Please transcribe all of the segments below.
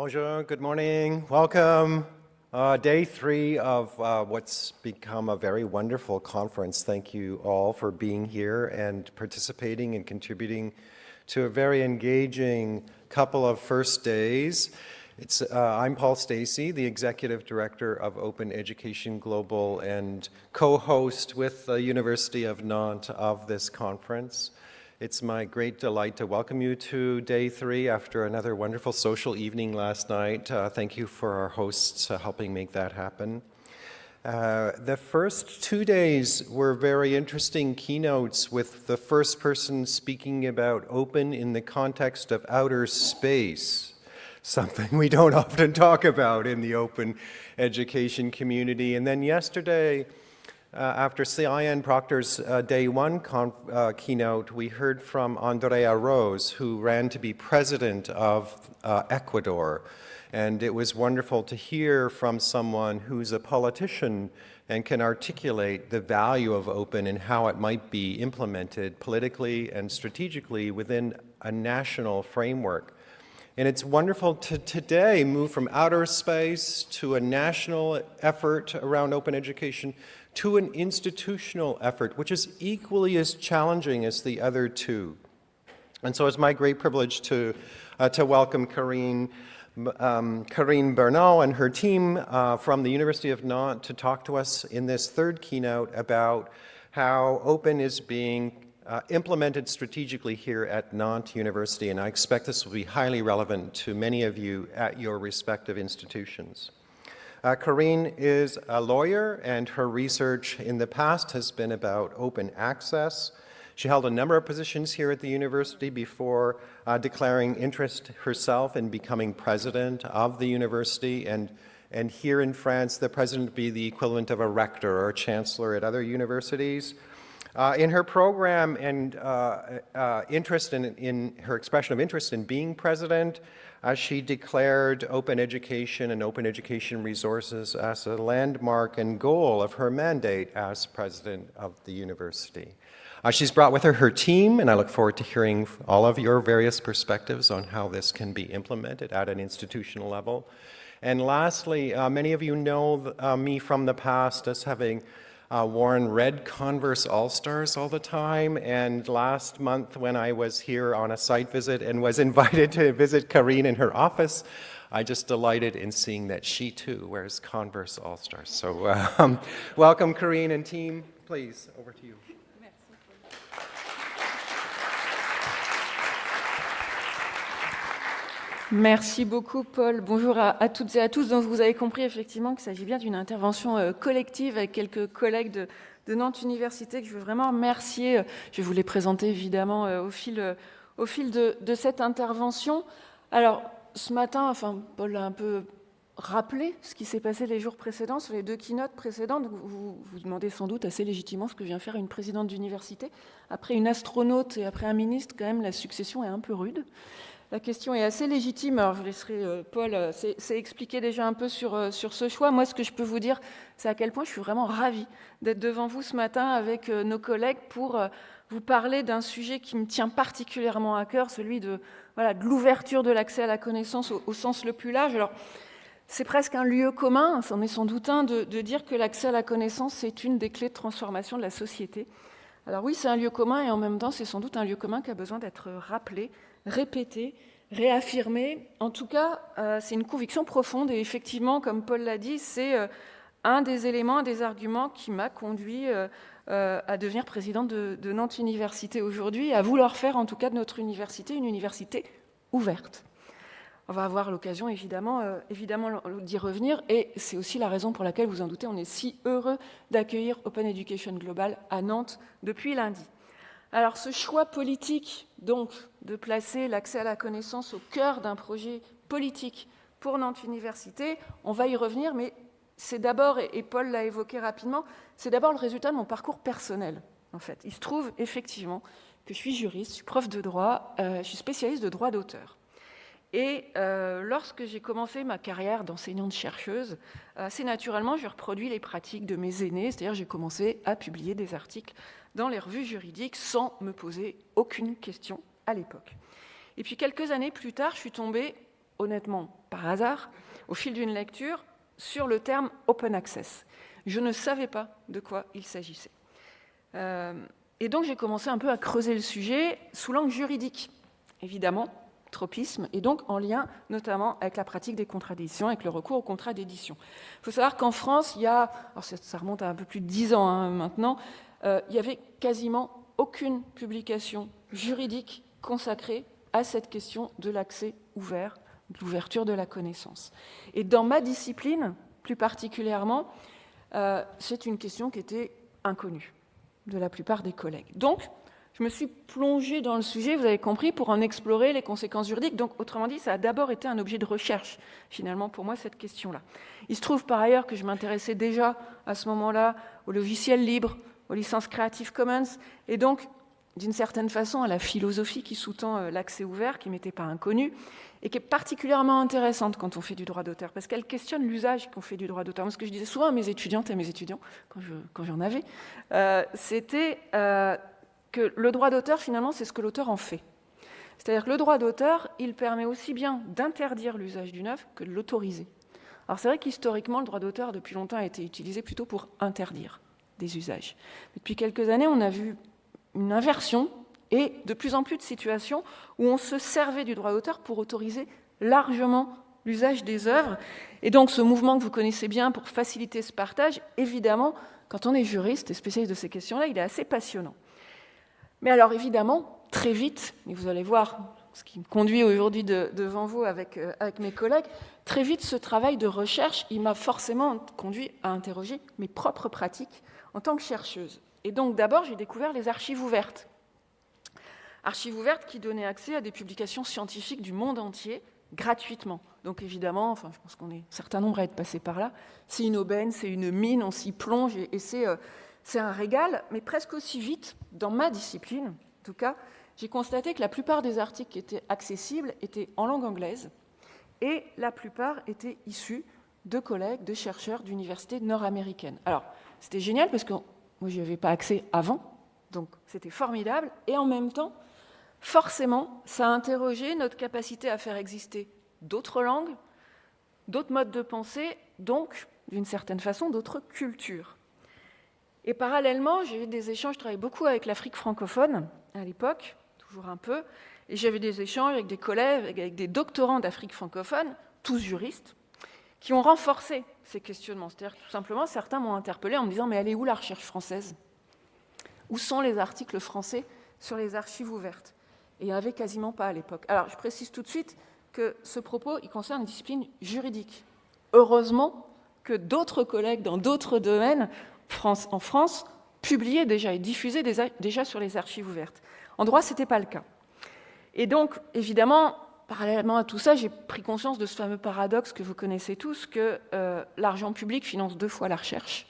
Bonjour, good morning, welcome. Uh, day three of uh, what's become a very wonderful conference. Thank you all for being here and participating and contributing to a very engaging couple of first days. It's, uh, I'm Paul Stacey, the Executive Director of Open Education Global and co-host with the University of Nantes of this conference. It's my great delight to welcome you to day three after another wonderful social evening last night. Uh, thank you for our hosts uh, helping make that happen. Uh, the first two days were very interesting keynotes with the first person speaking about open in the context of outer space, something we don't often talk about in the open education community. And then yesterday, uh, after CIN Proctor's uh, day one uh, keynote, we heard from Andrea Rose, who ran to be president of uh, Ecuador. And it was wonderful to hear from someone who's a politician and can articulate the value of open and how it might be implemented politically and strategically within a national framework. And it's wonderful to today move from outer space to a national effort around open education to an institutional effort, which is equally as challenging as the other two. And so it's my great privilege to, uh, to welcome Karine, um, Karine Bernal and her team uh, from the University of Nantes to talk to us in this third keynote about how open is being uh, implemented strategically here at Nantes University, and I expect this will be highly relevant to many of you at your respective institutions. Uh, Karine is a lawyer and her research in the past has been about open access. She held a number of positions here at the university before uh, declaring interest herself in becoming president of the university and and here in France, the president would be the equivalent of a rector or a chancellor at other universities. Uh, in her program and uh, uh, interest in, in, her expression of interest in being president, as she declared open education and open education resources as a landmark and goal of her mandate as president of the university. Uh, she's brought with her her team, and I look forward to hearing all of your various perspectives on how this can be implemented at an institutional level. And lastly, uh, many of you know uh, me from the past as having uh, worn red Converse All-Stars all the time. And last month when I was here on a site visit and was invited to visit Karine in her office, I just delighted in seeing that she too wears Converse All-Stars. So um, welcome Karine and team. Please, over to you. Merci beaucoup, Paul. Bonjour à, toutes et à tous. Donc, vous avez compris effectivement qu'il s'agit bien d'une intervention euh, collective avec quelques collègues de, Nantes Université que je veux vraiment remercier. Je vais vous les présenter évidemment euh, au fil, euh, de, cette intervention. Alors, ce matin, enfin, Paul a un peu rappelé ce qui s'est passé les jours précédents, sur les deux keynotes précédentes. Vous vous demandez sans doute assez légitimement ce que vient faire une présidente d'université. Après une astronaute et après un ministre, quand même, la succession est un peu rude. La question est assez légitime. Alors, je laisserai euh, Paul euh, s'expliquer déjà un peu sur, euh, sur ce choix. Moi, ce que je peux vous dire, c'est à quel point je suis vraiment ravie d'être devant vous ce matin avec nos collègues pour vous parler d'un sujet qui me tient particulièrement à cœur, celui de, l'ouverture de l'accès à la connaissance au, sens le plus large. Alors, c'est presque un lieu commun, c'en est sans doute un, de, dire que l'accès à la connaissance, c'est une des clés de transformation de la société. Alors oui, c'est un lieu commun et en même temps, c'est sans doute un lieu commun qui a besoin d'être rappelé, répéter, réaffirmer. En tout cas, euh, c'est une conviction profonde et effectivement, comme Paul l'a dit, c'est euh, un des éléments, un des arguments qui m'a conduit euh, à devenir présidente de, Nantes Université aujourd'hui, à vouloir faire en tout cas de notre université une université ouverte. On va avoir l'occasion évidemment, évidemment d'y revenir et c'est aussi la raison pour laquelle, vous en doutez, on est si heureux d'accueillir Open Education Global à Nantes depuis lundi. Alors ce choix politique, donc, de placer l'accès à la connaissance au cœur d'un projet politique pour Nantes Université, on va y revenir, mais c'est d'abord, et Paul l'a évoqué rapidement, c'est d'abord le résultat de mon parcours personnel, en fait. Il se trouve effectivement que je suis juriste, je suis prof de droit, euh, je suis spécialiste de droit d'auteur. Et euh, lorsque j'ai commencé ma carrière d'enseignante-chercheuse, assez naturellement, j'ai reproduit les pratiques de mes aînés, c'est-à-dire j'ai commencé à publier des articles dans les revues juridiques sans me poser aucune question à l'époque. Et puis quelques années plus tard, je suis tombée honnêtement par hasard, au fil d'une lecture, sur le terme open access. Je ne savais pas de quoi il s'agissait. Euh, et donc j'ai commencé un peu à creuser le sujet sous l'angle juridique, évidemment, tropisme, et donc en lien notamment avec la pratique des contrats d'édition, avec le recours aux contrats d'édition. Il faut savoir qu'en France, il y a, alors ça, remonte à un peu plus de dix ans hein, maintenant, euh, il y avait quasiment aucune publication juridique consacrée à cette question de l'accès ouvert, de l'ouverture de la connaissance. Et dans ma discipline, plus particulièrement, euh, c'est une question qui était inconnue de la plupart des collègues. Donc, je me suis plongée dans le sujet, vous avez compris, pour en explorer les conséquences juridiques. Donc, autrement dit, ça a d'abord été un objet de recherche, finalement, pour moi, cette question-là. Il se trouve par ailleurs que je m'intéressais déjà à ce moment-là au logiciel libre, aux licences Creative Commons, et donc, d'une certaine façon, à la philosophie qui sous-tend euh, l'accès ouvert, qui m'était pas inconnue, et qui est particulièrement intéressante quand on fait du droit d'auteur, parce qu'elle questionne l'usage qu'on fait du droit d'auteur. Ce que je disais souvent à mes étudiantes et à mes étudiants, quand j'en avais, euh, c'était euh, que le droit d'auteur, finalement, c'est ce que l'auteur en fait. C'est-à-dire que le droit d'auteur, il permet aussi bien d'interdire l'usage d'une œuvre que de l'autoriser. Alors c'est vrai qu'historiquement, le droit d'auteur, depuis longtemps, a été utilisé plutôt pour interdire des usages. depuis quelques années, on a vu une inversion et de plus en plus de situations où on se servait du droit d'auteur pour autoriser largement l'usage des œuvres. Et donc ce mouvement que vous connaissez bien pour faciliter ce partage, évidemment, quand on est juriste et spécialiste de ces questions-là, il est assez passionnant. Mais alors évidemment, très vite, et vous allez voir ce qui me conduit aujourd'hui devant vous avec, euh, avec mes collègues, très vite ce travail de recherche, il m'a forcément conduit à interroger mes propres pratiques en tant que chercheuse. Et donc d'abord, j'ai découvert les archives ouvertes. Archives ouvertes qui donnaient accès à des publications scientifiques du monde entier gratuitement. Donc évidemment, enfin, je pense qu'on est un certain nombre à être passés par là. C'est une aubaine, c'est une mine, on s'y plonge et, euh, c'est un régal, mais presque aussi vite, dans ma discipline, en tout cas, j'ai constaté que la plupart des articles qui étaient accessibles étaient en langue anglaise et la plupart étaient issus de collègues, de chercheurs d'universités nord-américaines. Alors, c'était génial parce que moi, je n'y avais pas accès avant, donc c'était formidable. Et en même temps, forcément, ça a interrogé notre capacité à faire exister d'autres langues, d'autres modes de pensée, donc, d'une certaine façon, d'autres cultures. Et parallèlement, j'ai eu des échanges, je travaillais beaucoup avec l'Afrique francophone à l'époque, toujours un peu, et j'avais des échanges avec des collègues, avec des doctorants d'Afrique francophone, tous juristes, qui ont renforcé ces questionnements. C'est-à-dire tout simplement, certains m'ont interpellé en me disant Mais elle est où la recherche française? Où sont les articles français sur les archives ouvertes? Et il n'y en avait quasiment pas à l'époque. Alors, je précise tout de suite que ce propos, il concerne une discipline juridique. Heureusement que d'autres collègues dans d'autres domaines en France publiaient déjà et diffusaient déjà sur les archives ouvertes. En droit, ce n'était pas le cas. Et donc, évidemment, Parallèlement à tout ça, j'ai pris conscience de ce fameux paradoxe que vous connaissez tous, que euh, l'argent public finance deux fois la recherche.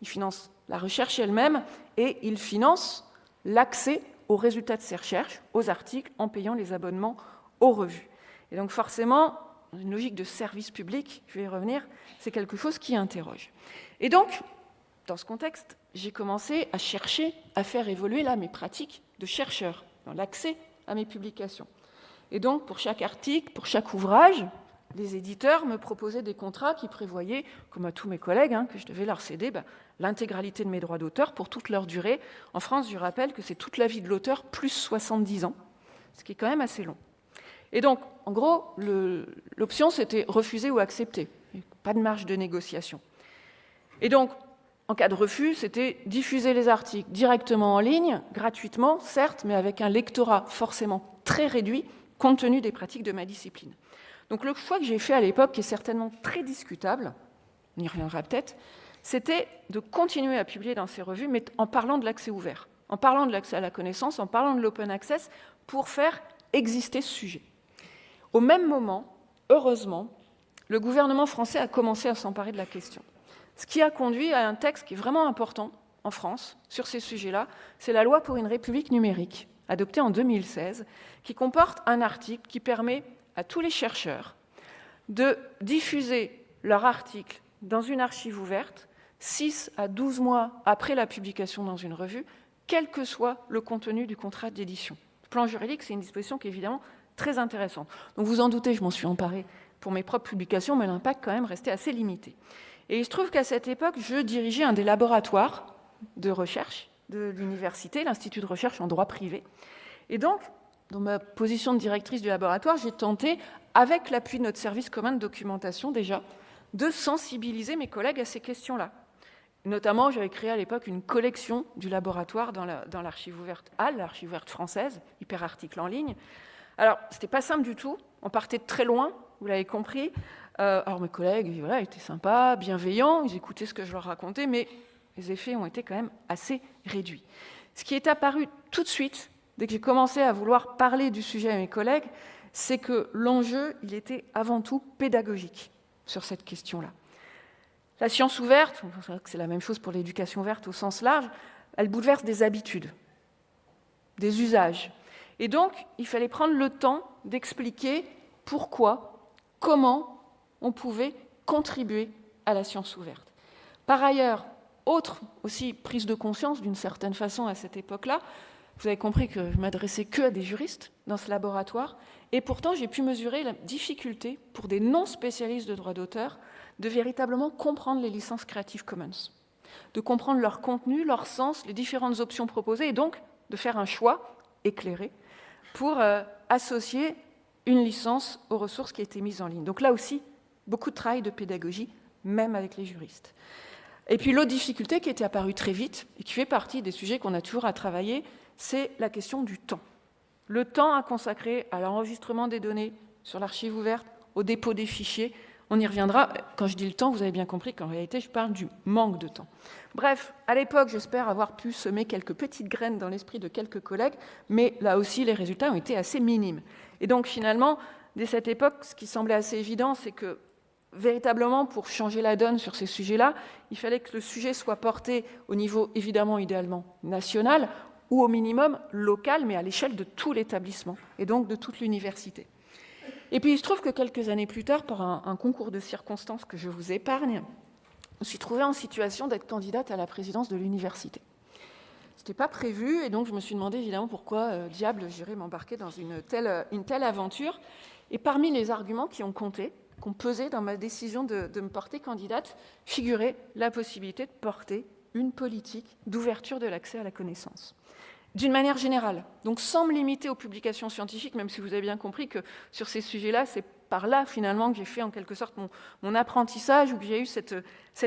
Il finance la recherche elle-même et il finance l'accès aux résultats de ces recherches, aux articles, en payant les abonnements aux revues. Et donc forcément, une logique de service public, je vais y revenir, c'est quelque chose qui interroge. Et donc, dans ce contexte, j'ai commencé à chercher à faire évoluer là mes pratiques de chercheur dans l'accès à mes publications. Et donc, pour chaque article, pour chaque ouvrage, les éditeurs me proposaient des contrats qui prévoyaient, comme à tous mes collègues, hein, que je devais leur céder bah, l'intégralité de mes droits d'auteur pour toute leur durée. En France, je rappelle que c'est toute la vie de l'auteur plus 70 ans, ce qui est quand même assez long. Et donc, en gros, l'option, c'était refuser ou accepter. Pas de marge de négociation. Et donc, en cas de refus, c'était diffuser les articles directement en ligne, gratuitement, certes, mais avec un lectorat forcément très réduit, compte tenu des pratiques de ma discipline. Donc le choix que j'ai fait à l'époque, qui est certainement très discutable, on y reviendra peut-être, c'était de continuer à publier dans ces revues, mais en parlant de l'accès ouvert, en parlant de l'accès à la connaissance, en parlant de l'open access, pour faire exister ce sujet. Au même moment, heureusement, le gouvernement français a commencé à s'emparer de la question. Ce qui a conduit à un texte qui est vraiment important en France sur ces sujets-là, c'est la loi pour une république numérique, adoptée en 2016, qui comporte un article qui permet à tous les chercheurs de diffuser leur article dans une archive ouverte 6 à 12 mois après la publication dans une revue, quel que soit le contenu du contrat d'édition. Plan juridique, c'est une disposition qui est évidemment très intéressantes. Donc vous en doutez, je m'en suis emparée pour mes propres publications, mais l'impact quand même restait assez limité. Et il se trouve qu'à cette époque, je dirigeais un des laboratoires de recherche de l'université, l'Institut de recherche en droit privé. Et donc, dans ma position de directrice du laboratoire, j'ai tenté, avec l'appui de notre service commun de documentation déjà, de sensibiliser mes collègues à ces questions-là. Notamment, j'avais créé à l'époque une collection du laboratoire dans l'archive ouverte HAL, l'archive ouverte française, hyperarticle en ligne. Alors, ce n'était pas simple du tout. On partait de très loin, vous l'avez compris. Euh, alors, mes collègues voilà, étaient sympas, bienveillants, ils écoutaient ce que je leur racontais, mais les effets ont été quand même assez réduits. Ce qui est apparu tout de suite, dès que j'ai commencé à vouloir parler du sujet à mes collègues, c'est que l'enjeu, il était avant tout pédagogique sur cette question-là. La science ouverte, c'est la même chose pour l'éducation ouverte au sens large, elle bouleverse des habitudes, des usages. Et donc, il fallait prendre le temps d'expliquer pourquoi, comment on pouvait contribuer à la science ouverte. Par ailleurs, autre aussi prise de conscience d'une certaine façon à cette époque-là, vous avez compris que je m'adressais que à des juristes dans ce laboratoire, et pourtant j'ai pu mesurer la difficulté pour des non-spécialistes de droit d'auteur de véritablement comprendre les licences Creative Commons, de comprendre leur contenu, leur sens, les différentes options proposées, et donc de faire un choix éclairé pour euh, associer une licence aux ressources qui étaient mises en ligne. Donc là aussi, beaucoup de travail de pédagogie, même avec les juristes. Et puis l'autre difficulté qui était apparue très vite, et qui fait partie des sujets qu'on a toujours à travailler, c'est la question du temps. Le temps à consacrer à l'enregistrement des données sur l'archive ouverte, au dépôt des fichiers, on y reviendra. Quand je dis le temps, vous avez bien compris qu'en réalité, je parle du manque de temps. Bref, à l'époque, j'espère avoir pu semer quelques petites graines dans l'esprit de quelques collègues, mais là aussi, les résultats ont été assez minimes. Et donc, finalement, dès cette époque, ce qui semblait assez évident, c'est que véritablement, pour changer la donne sur ces sujets-là, il fallait que le sujet soit porté au niveau, évidemment, idéalement national, ou au minimum local, mais à l'échelle de tout l'établissement, et donc de toute l'université. Et puis il se trouve que quelques années plus tard, par un, concours de circonstances que je vous épargne, je me suis trouvée en situation d'être candidate à la présidence de l'université. Ce n'était pas prévu, et donc je me suis demandé évidemment pourquoi, euh, diable, j'irais m'embarquer dans une telle, une telle aventure. Et parmi les arguments qui ont compté, qu'on pesait dans ma décision de, me porter candidate, figurait la possibilité de porter une politique d'ouverture de l'accès à la connaissance d'une manière générale, donc sans me limiter aux publications scientifiques, même si vous avez bien compris que sur ces sujets-là, c'est par là finalement que j'ai fait en quelque sorte mon, apprentissage ou que j'ai eu cette,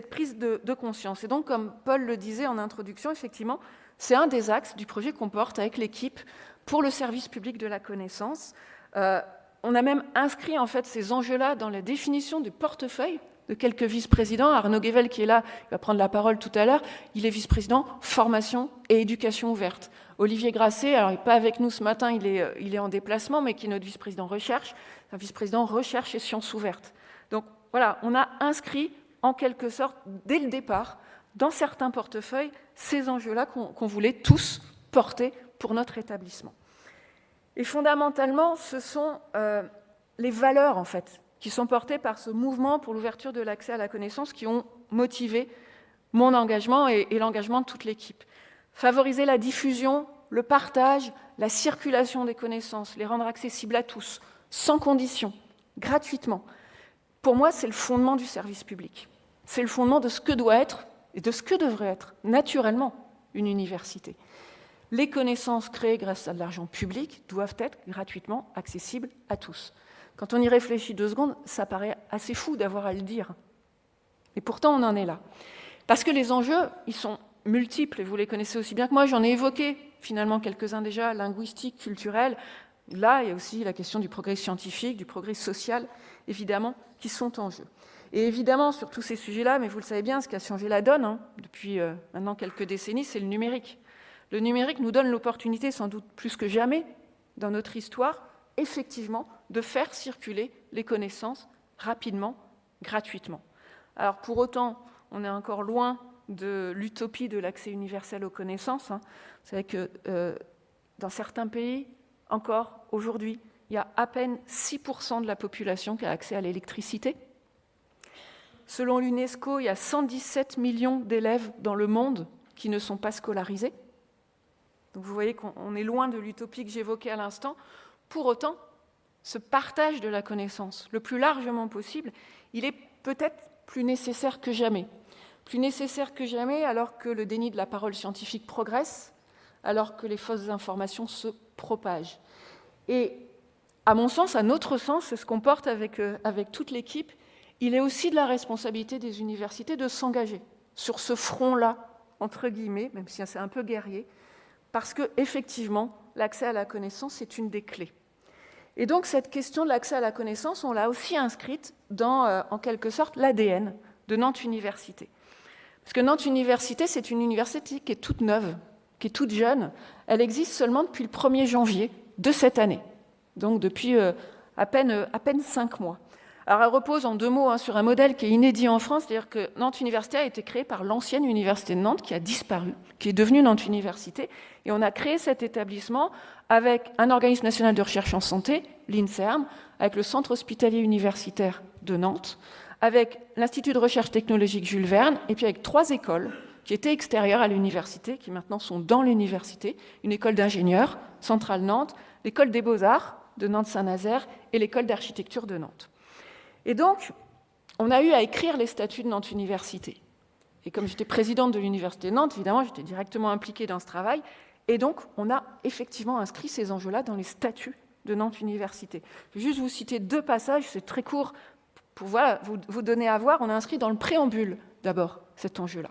prise de, conscience. Et donc, comme Paul le disait en introduction, effectivement, c'est un des axes du projet qu'on porte avec l'équipe pour le service public de la connaissance. Euh, on a même inscrit en fait ces enjeux-là dans la définition du portefeuille de quelques vice-présidents. Arnaud Guevel, qui est là, il va prendre la parole tout à l'heure, il est vice-président formation et éducation ouverte. Olivier Grasset, alors il n'est pas avec nous ce matin, il est, euh, il est en déplacement, mais qui est notre vice-président recherche, un vice-président recherche et sciences ouvertes. Donc voilà, on a inscrit en quelque sorte, dès le départ, dans certains portefeuilles, ces enjeux-là qu'on voulait tous porter pour notre établissement. Et fondamentalement, ce sont euh, les valeurs, en fait, qui sont portées par ce mouvement pour l'ouverture de l'accès à la connaissance qui ont motivé mon engagement et, l'engagement de toute l'équipe. Favoriser la diffusion, le partage, la circulation des connaissances, les rendre accessibles à tous, sans condition, gratuitement. Pour moi, c'est le fondement du service public. C'est le fondement de ce que doit être et de ce que devrait être naturellement une université. Les connaissances créées grâce à de l'argent public doivent être gratuitement accessibles à tous. Quand on y réfléchit deux secondes, ça paraît assez fou d'avoir à le dire. Et pourtant, on en est là. Parce que les enjeux, ils sont multiples, et vous les connaissez aussi bien que moi. J'en ai évoqué finalement quelques-uns déjà, linguistiques, culturels. Là, il y a aussi la question du progrès scientifique, du progrès social, évidemment, qui sont en jeu. Et évidemment, sur tous ces sujets-là, mais vous le savez bien, ce qui a changé la donne hein, depuis euh, maintenant quelques décennies, c'est le numérique. Le numérique nous donne l'opportunité, sans doute plus que jamais, dans notre histoire, effectivement, de faire circuler les connaissances rapidement, gratuitement. Alors pour autant, on est encore loin de l'utopie de l'accès universel aux connaissances. Hein. Vous savez que euh, dans certains pays, encore aujourd'hui, il y a à peine 6% de la population qui a accès à l'électricité. Selon l'UNESCO, il y a 117 millions d'élèves dans le monde qui ne sont pas scolarisés. Donc vous voyez qu'on est loin de l'utopie que j'évoquais à l'instant. Pour autant, ce partage de la connaissance le plus largement possible, il est peut-être plus nécessaire que jamais. Plus nécessaire que jamais alors que le déni de la parole scientifique progresse, alors que les fausses informations se propagent. Et à mon sens, à notre sens, c'est ce qu'on porte avec, euh, avec toute l'équipe, il est aussi de la responsabilité des universités de s'engager sur ce front-là, entre guillemets, même si c'est un peu guerrier, parce que effectivement, l'accès à la connaissance est une des clés. Et donc cette question de l'accès à la connaissance, on l'a aussi inscrite dans, euh, en quelque sorte, l'ADN de Nantes Université. Parce que Nantes Université, c'est une université qui est toute neuve, qui est toute jeune. Elle existe seulement depuis le 1er janvier de cette année, donc depuis euh, à, peine, euh, à peine cinq mois. Alors elle repose en deux mots hein, sur un modèle qui est inédit en France, c'est-à-dire que Nantes Université a été créée par l'ancienne université de Nantes qui a disparu, qui est devenue Nantes Université, et on a créé cet établissement avec un organisme national de recherche en santé, l'INSERM, avec le Centre hospitalier universitaire de Nantes, avec l'Institut de recherche technologique Jules Verne, et puis avec trois écoles qui étaient extérieures à l'université, qui maintenant sont dans l'université, une école d'ingénieurs, Centrale Nantes, l'école des beaux-arts de Nantes-Saint-Nazaire et l'école d'architecture de Nantes. Et donc, on a eu à écrire les statuts de Nantes Université. Et comme j'étais présidente de l'Université de Nantes, évidemment, j'étais directement impliquée dans ce travail. Et donc, on a effectivement inscrit ces enjeux-là dans les statuts de Nantes Université. Je vais juste vous citer deux passages, c'est très court pour vous, vous donner à voir. On a inscrit dans le préambule, d'abord, cet enjeu-là,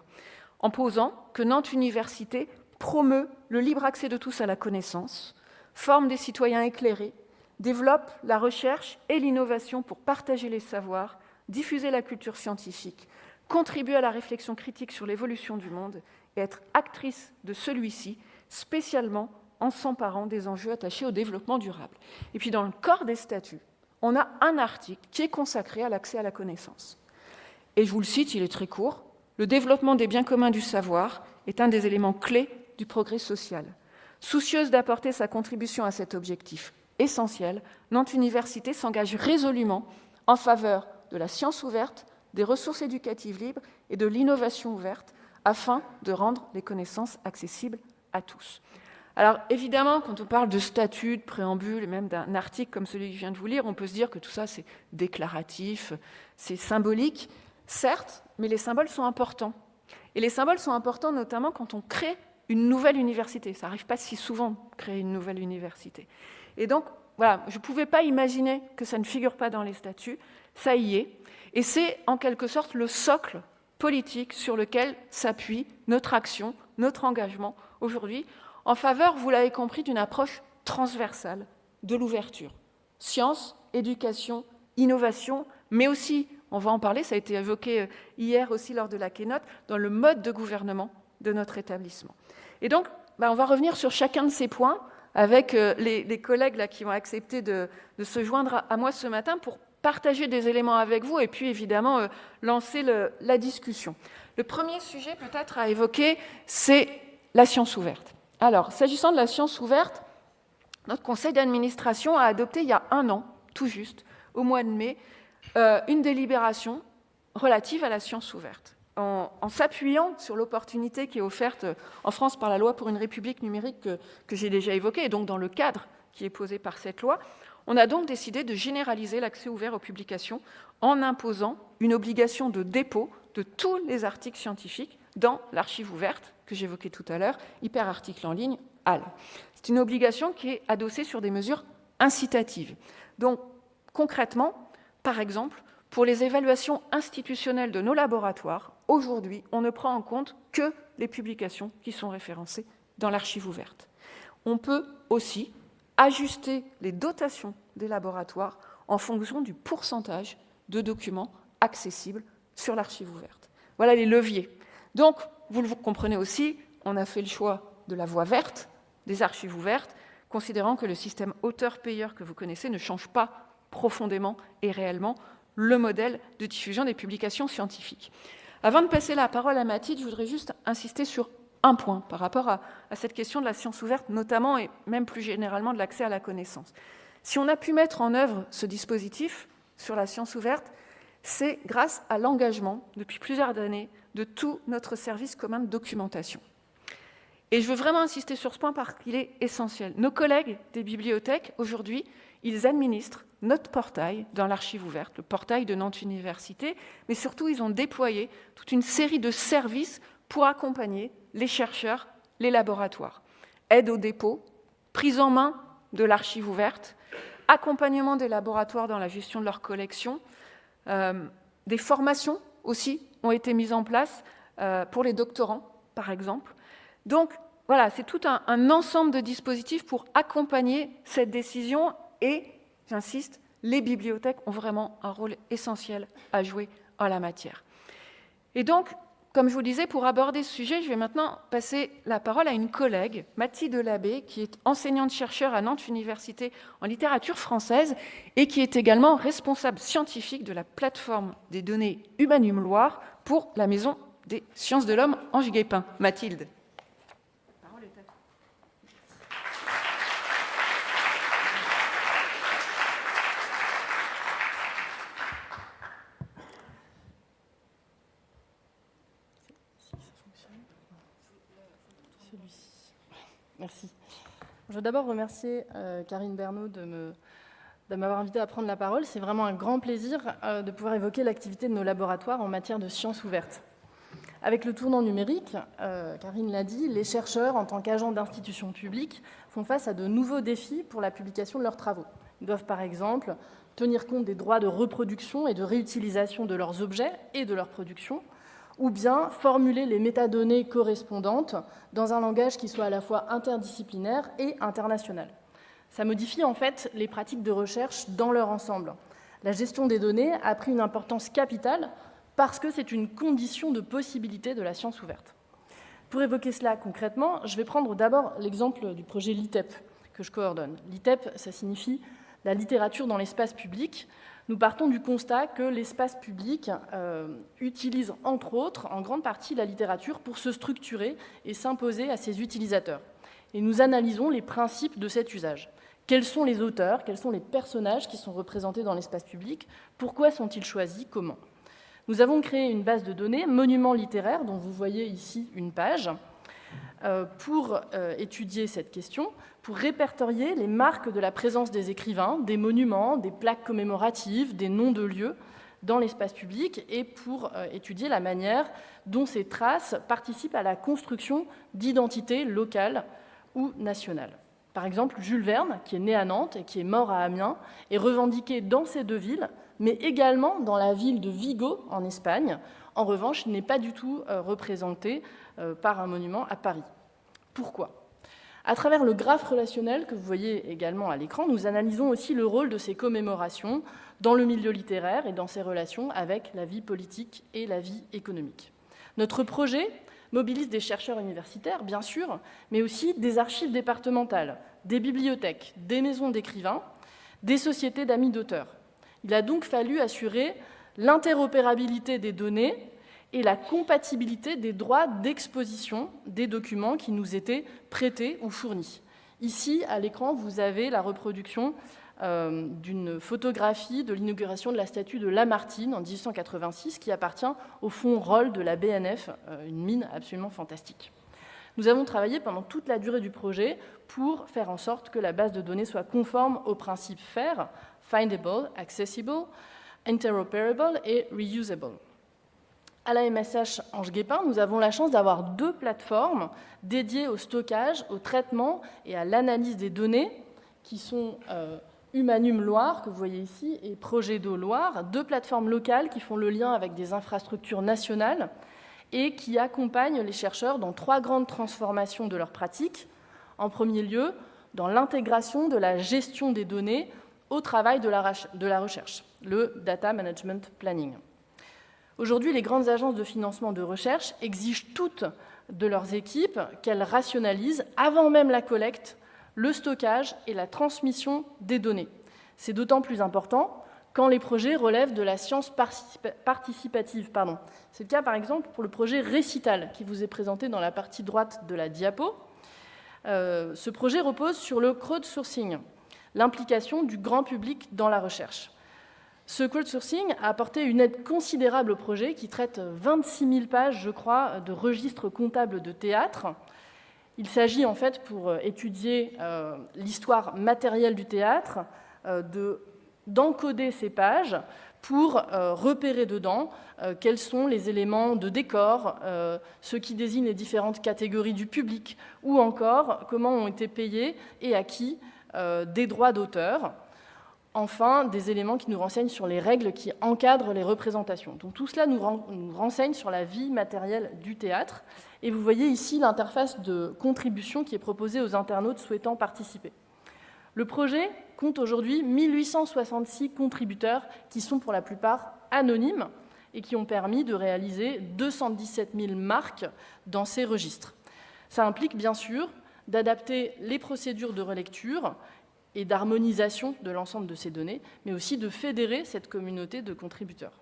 en posant que Nantes Université promeut le libre accès de tous à la connaissance, forme des citoyens éclairés, développe la recherche et l'innovation pour partager les savoirs, diffuser la culture scientifique, contribuer à la réflexion critique sur l'évolution du monde et être actrice de celui-ci, spécialement en s'emparant des enjeux attachés au développement durable. Et puis dans le corps des statuts, on a un article qui est consacré à l'accès à la connaissance. Et je vous le cite, il est très court. Le développement des biens communs du savoir est un des éléments clés du progrès social. Soucieuse d'apporter sa contribution à cet objectif, essentiel, Nantes Université s'engage résolument en faveur de la science ouverte, des ressources éducatives libres et de l'innovation ouverte, afin de rendre les connaissances accessibles à tous. Alors évidemment, quand on parle de statut, de préambule, même d'un article comme celui que je viens de vous lire, on peut se dire que tout ça c'est déclaratif, c'est symbolique, certes, mais les symboles sont importants. Et les symboles sont importants notamment quand on crée une nouvelle université. Ça n'arrive pas si souvent de créer une nouvelle université. Et donc, voilà, je ne pouvais pas imaginer que ça ne figure pas dans les statuts. Ça y est. Et c'est en quelque sorte le socle politique sur lequel s'appuie notre action, notre engagement aujourd'hui, en faveur, vous l'avez compris, d'une approche transversale de l'ouverture. Science, éducation, innovation, mais aussi, on va en parler, ça a été évoqué euh, hier aussi lors de la keynote, dans le mode de gouvernement de notre établissement. Et donc, bah, on va revenir sur chacun de ces points avec euh, les, collègues qui ont accepté de, se joindre à, moi ce matin pour partager des éléments avec vous et puis évidemment euh, lancer la discussion. Le premier sujet peut-être à évoquer, c'est la science ouverte. Alors, s'agissant de la science ouverte, notre conseil d'administration a adopté il y a un an, tout juste, au mois de mai, euh, une délibération relative à la science ouverte en, s'appuyant sur l'opportunité qui est offerte en France par la loi pour une république numérique que, que j'ai déjà évoquée, et donc dans le cadre qui est posé par cette loi, on a donc décidé de généraliser l'accès ouvert aux publications en imposant une obligation de dépôt de tous les articles scientifiques dans l'archive ouverte que j'évoquais tout à l'heure, hyperarticle en ligne, HAL. C'est une obligation qui est adossée sur des mesures incitatives. Donc, concrètement, par exemple, pour les évaluations institutionnelles de nos laboratoires, aujourd'hui, on ne prend en compte que les publications qui sont référencées dans l'archive ouverte. On peut aussi ajuster les dotations des laboratoires en fonction du pourcentage de documents accessibles sur l'archive ouverte. Voilà les leviers. Donc, vous le comprenez aussi, on a fait le choix de la voie verte, des archives ouvertes, considérant que le système auteur-payeur que vous connaissez ne change pas profondément et réellement le modèle de diffusion des publications scientifiques. Avant de passer la parole à Mathilde, je voudrais juste insister sur un point par rapport à, cette question de la science ouverte, notamment et même plus généralement de l'accès à la connaissance. Si on a pu mettre en œuvre ce dispositif sur la science ouverte, c'est grâce à l'engagement, depuis plusieurs années, de tout notre service commun de documentation. Et je veux vraiment insister sur ce point parce qu'il est essentiel. Nos collègues des bibliothèques, aujourd'hui, ils administrent notre portail dans l'archive ouverte, le portail de Nantes Université, mais surtout ils ont déployé toute une série de services pour accompagner les chercheurs, les laboratoires. Aide au dépôt, prise en main de l'archive ouverte, accompagnement des laboratoires dans la gestion de leurs collections, euh, des formations aussi ont été mises en place euh, pour les doctorants, par exemple. Donc, voilà, c'est tout un, un, ensemble de dispositifs pour accompagner cette décision et, j'insiste, les bibliothèques ont vraiment un rôle essentiel à jouer en la matière. Et donc, comme je vous disais, pour aborder ce sujet, je vais maintenant passer la parole à une collègue, Mathilde Delabé, qui est enseignante-chercheur à Nantes Université en littérature française et qui est également responsable scientifique de la plateforme des données Humanum Loire pour la Maison des sciences de l'homme Ange Guépin. Mathilde. Merci. Je veux d'abord remercier euh, Karine Bernot de m'avoir invité à prendre la parole. C'est vraiment un grand plaisir euh, de pouvoir évoquer l'activité de nos laboratoires en matière de sciences ouvertes. Avec le tournant numérique, euh, Karine l'a dit, les chercheurs, en tant qu'agents d'institutions publiques, font face à de nouveaux défis pour la publication de leurs travaux. Ils doivent par exemple tenir compte des droits de reproduction et de réutilisation de leurs objets et de leur production, ou bien formuler les métadonnées correspondantes dans un langage qui soit à la fois interdisciplinaire et international. Ça modifie en fait les pratiques de recherche dans leur ensemble. La gestion des données a pris une importance capitale parce que c'est une condition de possibilité de la science ouverte. Pour évoquer cela concrètement, je vais prendre d'abord l'exemple du projet LITEP que je coordonne. LITEP, ça signifie la littérature dans l'espace public nous partons du constat que l'espace public euh, utilise, entre autres, en grande partie la littérature pour se structurer et s'imposer à ses utilisateurs. Et nous analysons les principes de cet usage. Quels sont les auteurs, quels sont les personnages qui sont représentés dans l'espace public, pourquoi sont-ils choisis, comment? Nous avons créé une base de données, Monuments littéraires, dont vous voyez ici une page, pour euh, étudier cette question, pour répertorier les marques de la présence des écrivains, des monuments, des plaques commémoratives, des noms de lieux dans l'espace public et pour euh, étudier la manière dont ces traces participent à la construction d'identités locales ou nationales. Par exemple, Jules Verne, qui est né à Nantes et qui est mort à Amiens, est revendiqué dans ces deux villes, mais également dans la ville de Vigo, en Espagne. En revanche, il n'est pas du tout représenté par un monument à Paris. Pourquoi? À travers le graphe relationnel que vous voyez également à l'écran, nous analysons aussi le rôle de ces commémorations dans le milieu littéraire et dans ses relations avec la vie politique et la vie économique. Notre projet mobilise des chercheurs universitaires, bien sûr, mais aussi des archives départementales, des bibliothèques, des maisons d'écrivains, des sociétés d'amis d'auteurs. Il a donc fallu assurer l'interopérabilité des données et la compatibilité des droits d'exposition des documents qui nous étaient prêtés ou fournis. Ici, à l'écran, vous avez la reproduction euh, d'une photographie de l'inauguration de la statue de Lamartine en 1886 qui appartient au fonds Roll de la BNF, euh, une mine absolument fantastique. Nous avons travaillé pendant toute la durée du projet pour faire en sorte que la base de données soit conforme aux principes FAIR, Findable, Accessible, Interoperable et Reusable. À la MSH Ange Guépin, nous avons la chance d'avoir deux plateformes dédiées au stockage, au traitement et à l'analyse des données, qui sont euh, Humanum Loire, que vous voyez ici, et Projet d'eau Loire, deux plateformes locales qui font le lien avec des infrastructures nationales et qui accompagnent les chercheurs dans trois grandes transformations de leurs pratiques. En premier lieu, dans l'intégration de la gestion des données au travail de la recherche, le Data Management Planning. Aujourd'hui, les grandes agences de financement de recherche exigent toutes de leurs équipes qu'elles rationalisent, avant même la collecte, le stockage et la transmission des données. C'est d'autant plus important quand les projets relèvent de la science participative. C'est le cas, par exemple, pour le projet Récital, qui vous est présenté dans la partie droite de la diapo. Euh, ce projet repose sur le crowdsourcing, l'implication du grand public dans la recherche. Ce crowdsourcing a apporté une aide considérable au projet qui traite 26 000 pages, je crois, de registres comptables de théâtre. Il s'agit en fait pour euh, étudier euh, l'histoire matérielle du théâtre d'encoder ces pages pour repérer dedans quels sont les éléments de décor, ce qui désigne les différentes catégories du public, ou encore comment ont été payés et à qui des droits d'auteur enfin des éléments qui nous renseignent sur les règles qui encadrent les représentations. Donc tout cela nous, renseigne sur la vie matérielle du théâtre. Et vous voyez ici l'interface de contribution qui est proposée aux internautes souhaitant participer. Le projet compte aujourd'hui 1866 contributeurs qui sont pour la plupart anonymes et qui ont permis de réaliser 217 000 marques dans ces registres. Ça implique bien sûr d'adapter les procédures de relecture et d'harmonisation de l'ensemble de ces données, mais aussi de fédérer cette communauté de contributeurs.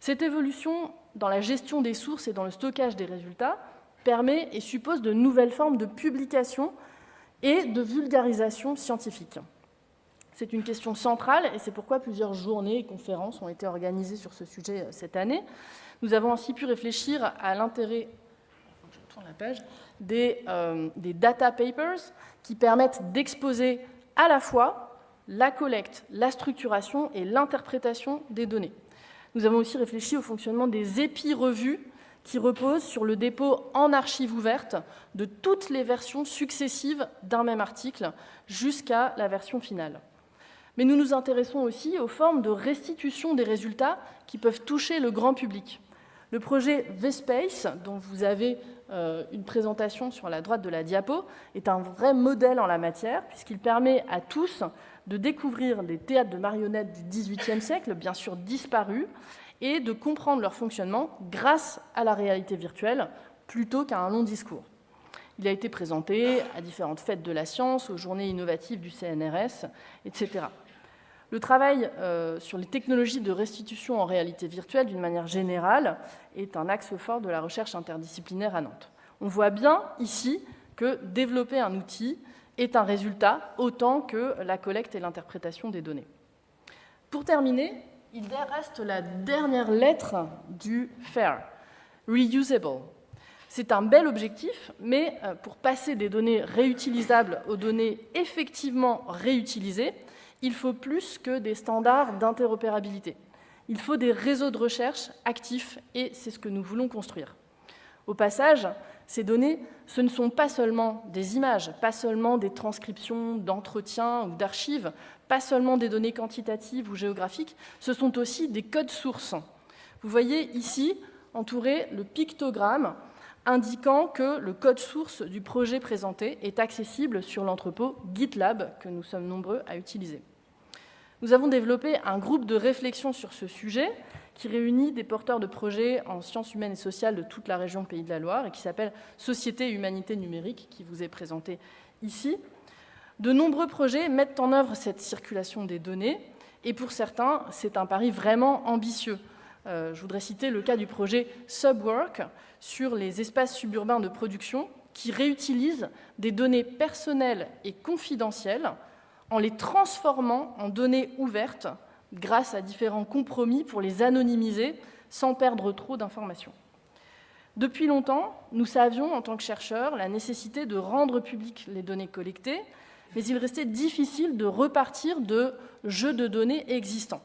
Cette évolution dans la gestion des sources et dans le stockage des résultats permet et suppose de nouvelles formes de publication et de vulgarisation scientifique. C'est une question centrale et c'est pourquoi plusieurs journées et conférences ont été organisées sur ce sujet euh, cette année. Nous avons ainsi pu réfléchir à l'intérêt euh, des data papers qui permettent d'exposer à la fois la collecte, la structuration et l'interprétation des données. Nous avons aussi réfléchi au fonctionnement des épi-revues qui reposent sur le dépôt en archive ouverte de toutes les versions successives d'un même article jusqu'à la version finale. Mais nous nous intéressons aussi aux formes de restitution des résultats qui peuvent toucher le grand public. Le projet VSpace, dont vous avez une présentation sur la droite de la diapo, est un vrai modèle en la matière, puisqu'il permet à tous de découvrir des théâtres de marionnettes du XVIIIe siècle, bien sûr disparus, et de comprendre leur fonctionnement grâce à la réalité virtuelle, plutôt qu'à un long discours. Il a été présenté à différentes fêtes de la science, aux journées innovatives du CNRS, etc. Le travail euh, sur les technologies de restitution en réalité virtuelle, d'une manière générale, est un axe fort de la recherche interdisciplinaire à Nantes. On voit bien ici que développer un outil est un résultat autant que la collecte et l'interprétation des données. Pour terminer, il reste la dernière lettre du FAIR, reusable. C'est un bel objectif, mais euh, pour passer des données réutilisables aux données effectivement réutilisées, il faut plus que des standards d'interopérabilité. Il faut des réseaux de recherche actifs et c'est ce que nous voulons construire. Au passage, ces données, ce ne sont pas seulement des images, pas seulement des transcriptions d'entretiens ou d'archives, pas seulement des données quantitatives ou géographiques, ce sont aussi des codes sources. Vous voyez ici entouré le pictogramme indiquant que le code source du projet présenté est accessible sur l'entrepôt GitLab que nous sommes nombreux à utiliser. Nous avons développé un groupe de réflexion sur ce sujet qui réunit des porteurs de projets en sciences humaines et sociales de toute la région Pays de la Loire et qui s'appelle Société et Humanité Numérique, qui vous est présenté ici. De nombreux projets mettent en œuvre cette circulation des données et pour certains, c'est un pari vraiment ambitieux. Euh, je voudrais citer le cas du projet Subwork sur les espaces suburbains de production qui réutilisent des données personnelles et confidentielles en les transformant en données ouvertes grâce à différents compromis pour les anonymiser sans perdre trop d'informations. Depuis longtemps, nous savions en tant que chercheurs la nécessité de rendre publiques les données collectées, mais il restait difficile de repartir de jeux de données existants.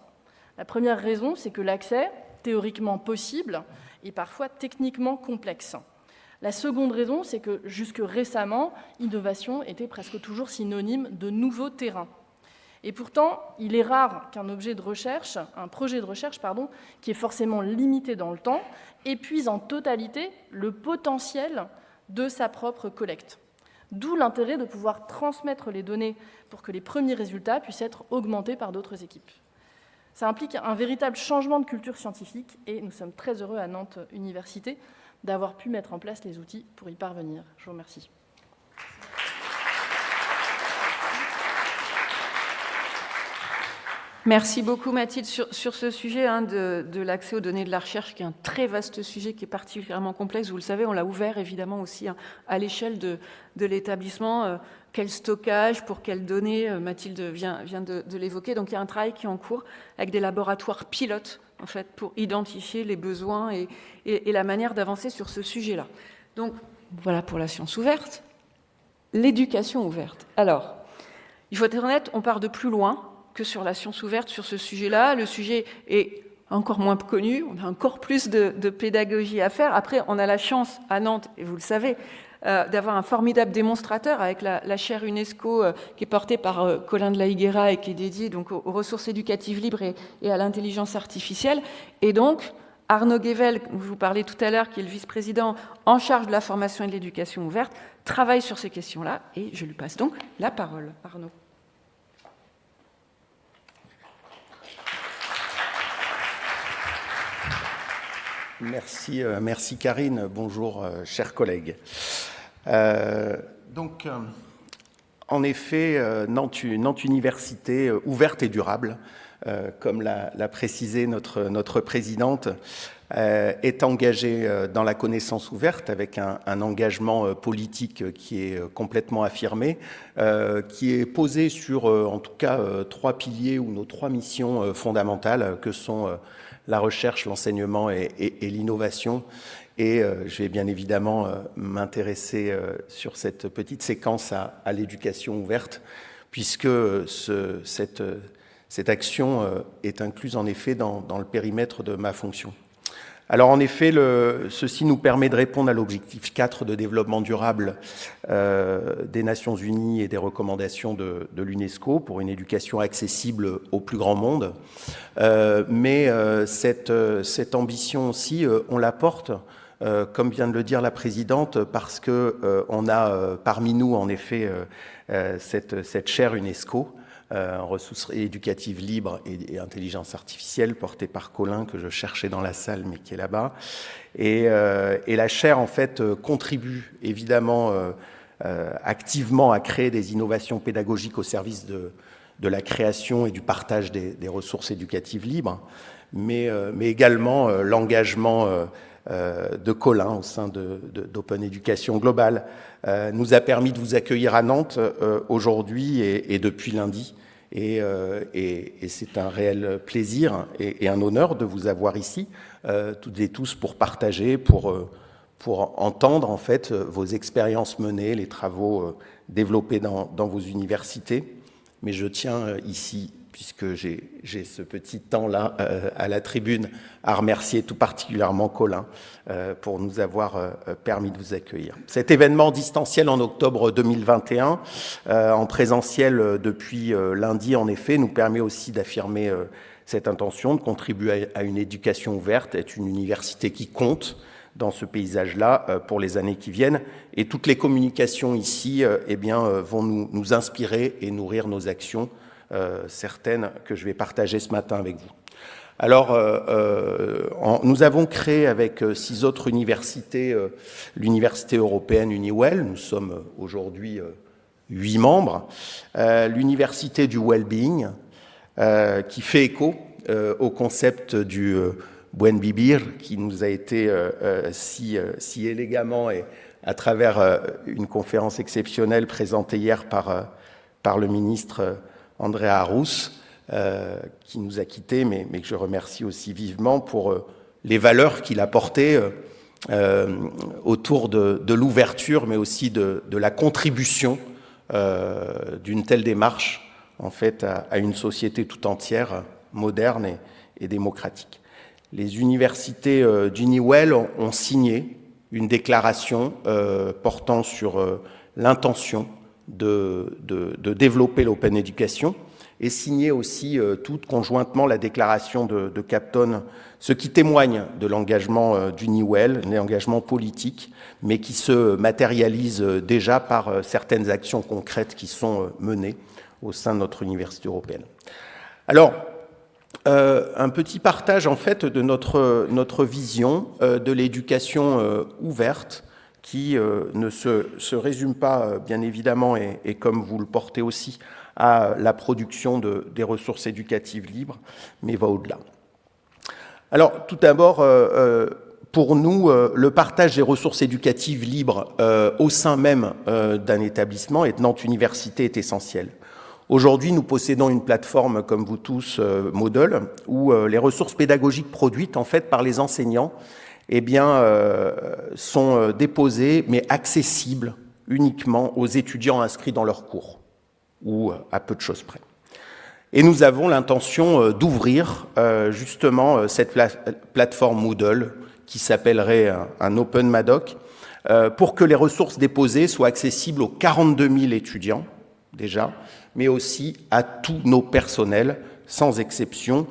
La première raison, c'est que l'accès, théoriquement possible, est parfois techniquement complexe. La seconde raison, c'est que jusque récemment, innovation était presque toujours synonyme de nouveaux terrains. Et pourtant, il est rare qu'un objet de recherche, un projet de recherche, pardon, qui est forcément limité dans le temps, épuise en totalité le potentiel de sa propre collecte. D'où l'intérêt de pouvoir transmettre les données pour que les premiers résultats puissent être augmentés par d'autres équipes. Ça implique un véritable changement de culture scientifique et nous sommes très heureux à Nantes Université d'avoir pu mettre en place les outils pour y parvenir. Je vous remercie. Merci beaucoup Mathilde sur, ce sujet hein, de, l'accès aux données de la recherche, qui est un très vaste sujet, qui est particulièrement complexe. Vous le savez, on l'a ouvert évidemment aussi hein, à l'échelle de, l'établissement. Euh, quel stockage, pour quelles données, euh, Mathilde vient, vient de, de l'évoquer. Donc il y a un travail qui est en cours avec des laboratoires pilotes en fait, pour identifier les besoins et, et la manière d'avancer sur ce sujet-là. Donc voilà pour la science ouverte. L'éducation ouverte. Alors, Il faut être honnête, on part de plus loin que sur la science ouverte sur ce sujet-là. Le sujet est encore moins connu, on a encore plus de, pédagogie à faire. Après, on a la chance à Nantes, et vous le savez, euh, d'avoir un formidable démonstrateur avec la, chaire UNESCO euh, qui est portée par euh, Colin de la Higuera et qui est dédiée donc, aux, ressources éducatives libres et, à l'intelligence artificielle. Et donc, Arnaud Guével, dont je vous parlais tout à l'heure, qui est le vice-président en charge de la formation et de l'éducation ouverte, travaille sur ces questions-là. Et je lui passe donc la parole. Arnaud. Merci, merci Karine. Bonjour, chers collègues. Euh, donc, en effet, Nantes, Nantes, Université ouverte et durable, comme l'a précisé notre, notre présidente, est engagée dans la connaissance ouverte avec un, engagement politique qui est complètement affirmé, qui est posé sur, en tout cas, trois piliers ou nos trois missions fondamentales que sont la recherche, l'enseignement et, l'innovation. Et euh, je vais bien évidemment euh, m'intéresser euh, sur cette petite séquence à, l'éducation ouverte, puisque cette, cette, action est incluse en effet dans, le périmètre de ma fonction. Alors en effet, ceci nous permet de répondre à l'objectif 4 de développement durable des Nations Unies et des recommandations de, l'UNESCO pour une éducation accessible au plus grand monde. Euh, mais euh, cette, euh, cette, ambition aussi, on la porte, comme vient de le dire la présidente, parce que on a parmi nous, en effet, cette, cette chaire UNESCO, ressources éducatives libres et, intelligence artificielle, portée par Colin, que je cherchais dans la salle, mais qui est là-bas. Et, et, la chaire, en fait, contribue évidemment activement à créer des innovations pédagogiques au service de, la création et du partage des, ressources éducatives libres, mais, euh, mais également euh, l'engagement euh, de Colin au sein d'Open Education Global nous a permis de vous accueillir à Nantes aujourd'hui et, depuis lundi. Et, et, c'est un réel plaisir et, un honneur de vous avoir ici, toutes et tous, pour partager, pour, pour entendre en fait vos expériences menées, les travaux développés dans, dans vos universités. Mais je tiens euh, ici, puisque j'ai ce petit temps-là euh, à la tribune, à remercier tout particulièrement Colin euh, pour nous avoir permis de vous accueillir. Cet événement distanciel en octobre 2021, en présentiel depuis lundi en effet, nous permet aussi d'affirmer cette intention de contribuer à une éducation ouverte, être une université qui compte, dans ce paysage-là euh, pour les années qui viennent. Et toutes les communications ici euh, eh bien, euh, vont nous, nous, inspirer et nourrir nos actions, certaines que je vais partager ce matin avec vous. Alors, euh, nous avons créé avec six autres universités, l'université européenne UniWell, nous sommes aujourd'hui huit membres, l'université du well-being, qui fait écho au concept du Buen Bibir, qui nous a été euh, euh, si, euh, si, élégamment et à travers une conférence exceptionnelle présentée hier par, par le ministre André Arous, qui nous a quittés, mais, que je remercie aussi vivement pour les valeurs qu'il a portées autour de, l'ouverture, mais aussi de, la contribution d'une telle démarche en fait à, une société tout entière moderne et, démocratique. Les universités euh, d'Uniwell ont, signé une déclaration euh, portant sur euh, l'intention de, développer l'open education et signé aussi toute conjointement la déclaration de, de, Capton, ce qui témoigne de l'engagement d'Uniwell, un engagement politique, mais qui se matérialise déjà par certaines actions concrètes qui sont menées au sein de notre université européenne. Alors, euh, un petit partage en fait de notre, notre vision euh, de l'éducation euh, ouverte qui ne se, se, résume pas bien évidemment et, et, comme vous le portez aussi à la production de, des ressources éducatives libres, mais va au-delà. Alors tout d'abord, pour nous, le partage des ressources éducatives libres au sein même d'un établissement et de Université est essentiel. Aujourd'hui, nous possédons une plateforme, comme vous tous, euh, Moodle, où euh, les ressources pédagogiques produites en fait par les enseignants eh bien, euh, sont déposées, mais accessibles uniquement aux étudiants inscrits dans leurs cours. ou à peu de choses près. Et nous avons l'intention d'ouvrir justement cette plateforme Moodle qui s'appellerait un Open Madoc pour que les ressources déposées soient accessibles aux 42 000 étudiants déjà, mais aussi à tous nos personnels, sans exception,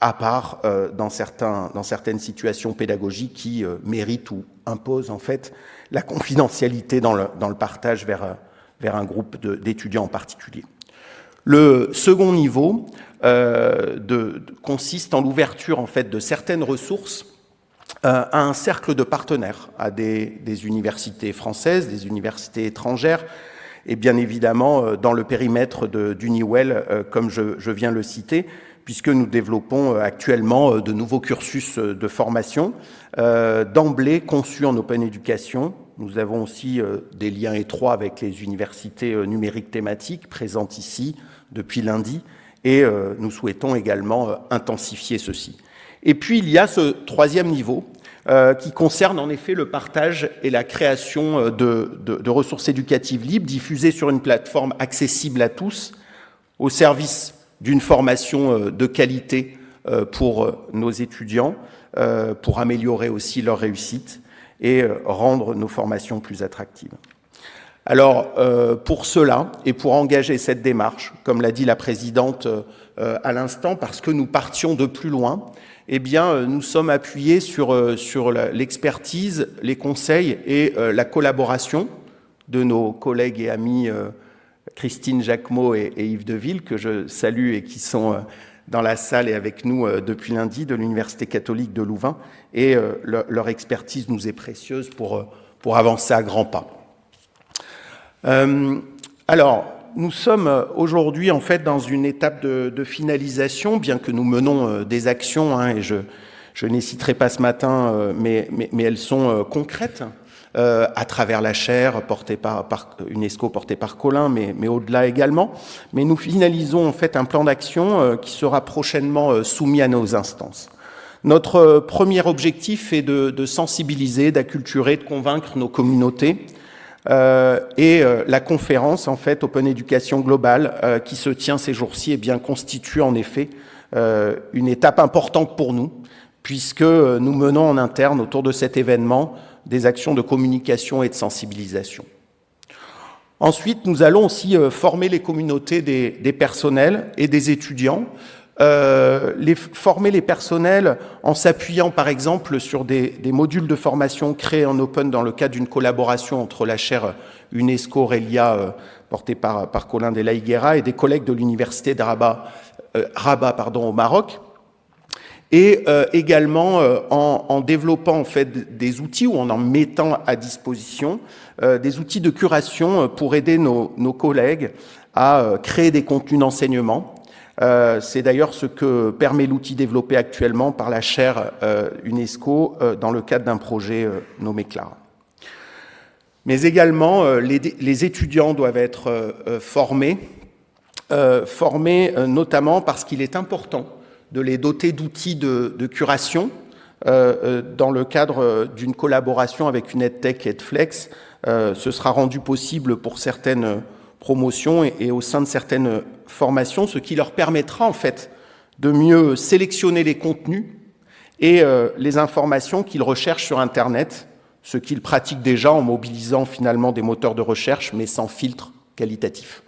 à part euh, dans, certains, dans, certaines situations pédagogiques qui euh, méritent ou imposent en fait la confidentialité dans le, dans le partage vers, euh, vers, un groupe d'étudiants en particulier. Le second niveau de, de, consiste en l'ouverture en fait de certaines ressources à un cercle de partenaires, à des, des, universités françaises, des universités étrangères, et bien évidemment dans le périmètre d'Uniwell, comme je, je viens le citer, puisque nous développons euh, actuellement euh, de nouveaux cursus euh, de formation, d'emblée conçus en open education. Nous avons aussi des liens étroits avec les universités numériques thématiques présentes ici depuis lundi, et nous souhaitons également intensifier ceci. Et puis il y a ce troisième niveau, qui concerne en effet le partage et la création de, de, de, ressources éducatives libres diffusées sur une plateforme accessible à tous, au service d'une formation euh, de qualité euh, pour euh, nos étudiants, pour améliorer aussi leur réussite et rendre nos formations plus attractives. Alors, pour cela, et pour engager cette démarche, comme l'a dit la présidente à l'instant, parce que nous partions de plus loin, eh bien, nous sommes appuyés sur, sur l'expertise, les conseils et la collaboration de nos collègues et amis Christine Jacquemot et, Yves Deville, que je salue et qui sont euh, dans la salle et avec nous euh, depuis lundi de l'Université catholique de Louvain. Et euh, leur expertise nous est précieuse pour, avancer à grands pas. alors, nous sommes aujourd'hui en fait dans une étape de, finalisation, bien que nous menons des actions, hein, et je, je citerai pas ce matin, mais elles sont concrètes. Euh, à travers la chaire portée par, UNESCO, portée par Colin, mais, au-delà également. Mais nous finalisons en fait un plan d'action euh, qui sera prochainement euh, soumis à nos instances. Notre premier objectif est de, sensibiliser, d'acculturer, de convaincre nos communautés. Et la conférence, en fait, Open Education Global, qui se tient ces jours-ci, est bien constitue en effet une étape importante pour nous, puisque nous menons en interne autour de cet événement des actions de communication et de sensibilisation. Ensuite, nous allons aussi euh, former les communautés des, personnels et des étudiants, euh, les, former les personnels en s'appuyant par exemple sur des, modules de formation créés en Open dans le cadre d'une collaboration entre la chaire UNESCO Relia euh, portée par, par Colin de la Higuera et des collègues de l'université de Rabat, Rabat pardon, au Maroc et euh, également euh, en, développant en fait des outils ou en en mettant à disposition euh, des outils de curation pour aider nos, nos collègues à créer des contenus d'enseignement. C'est d'ailleurs ce que permet l'outil développé actuellement par la chaire UNESCO dans le cadre d'un projet nommé Clara. Mais également, les, les étudiants doivent être formés, formés notamment parce qu'il est important de les doter d'outils de, curation euh, euh, dans le cadre d'une collaboration avec une EdTech et EdFlex. Euh, ce sera rendu possible pour certaines promotions et, au sein de certaines formations, ce qui leur permettra en fait de mieux sélectionner les contenus et les informations qu'ils recherchent sur Internet, ce qu'ils pratiquent déjà en mobilisant finalement des moteurs de recherche, mais sans filtre qualitatif.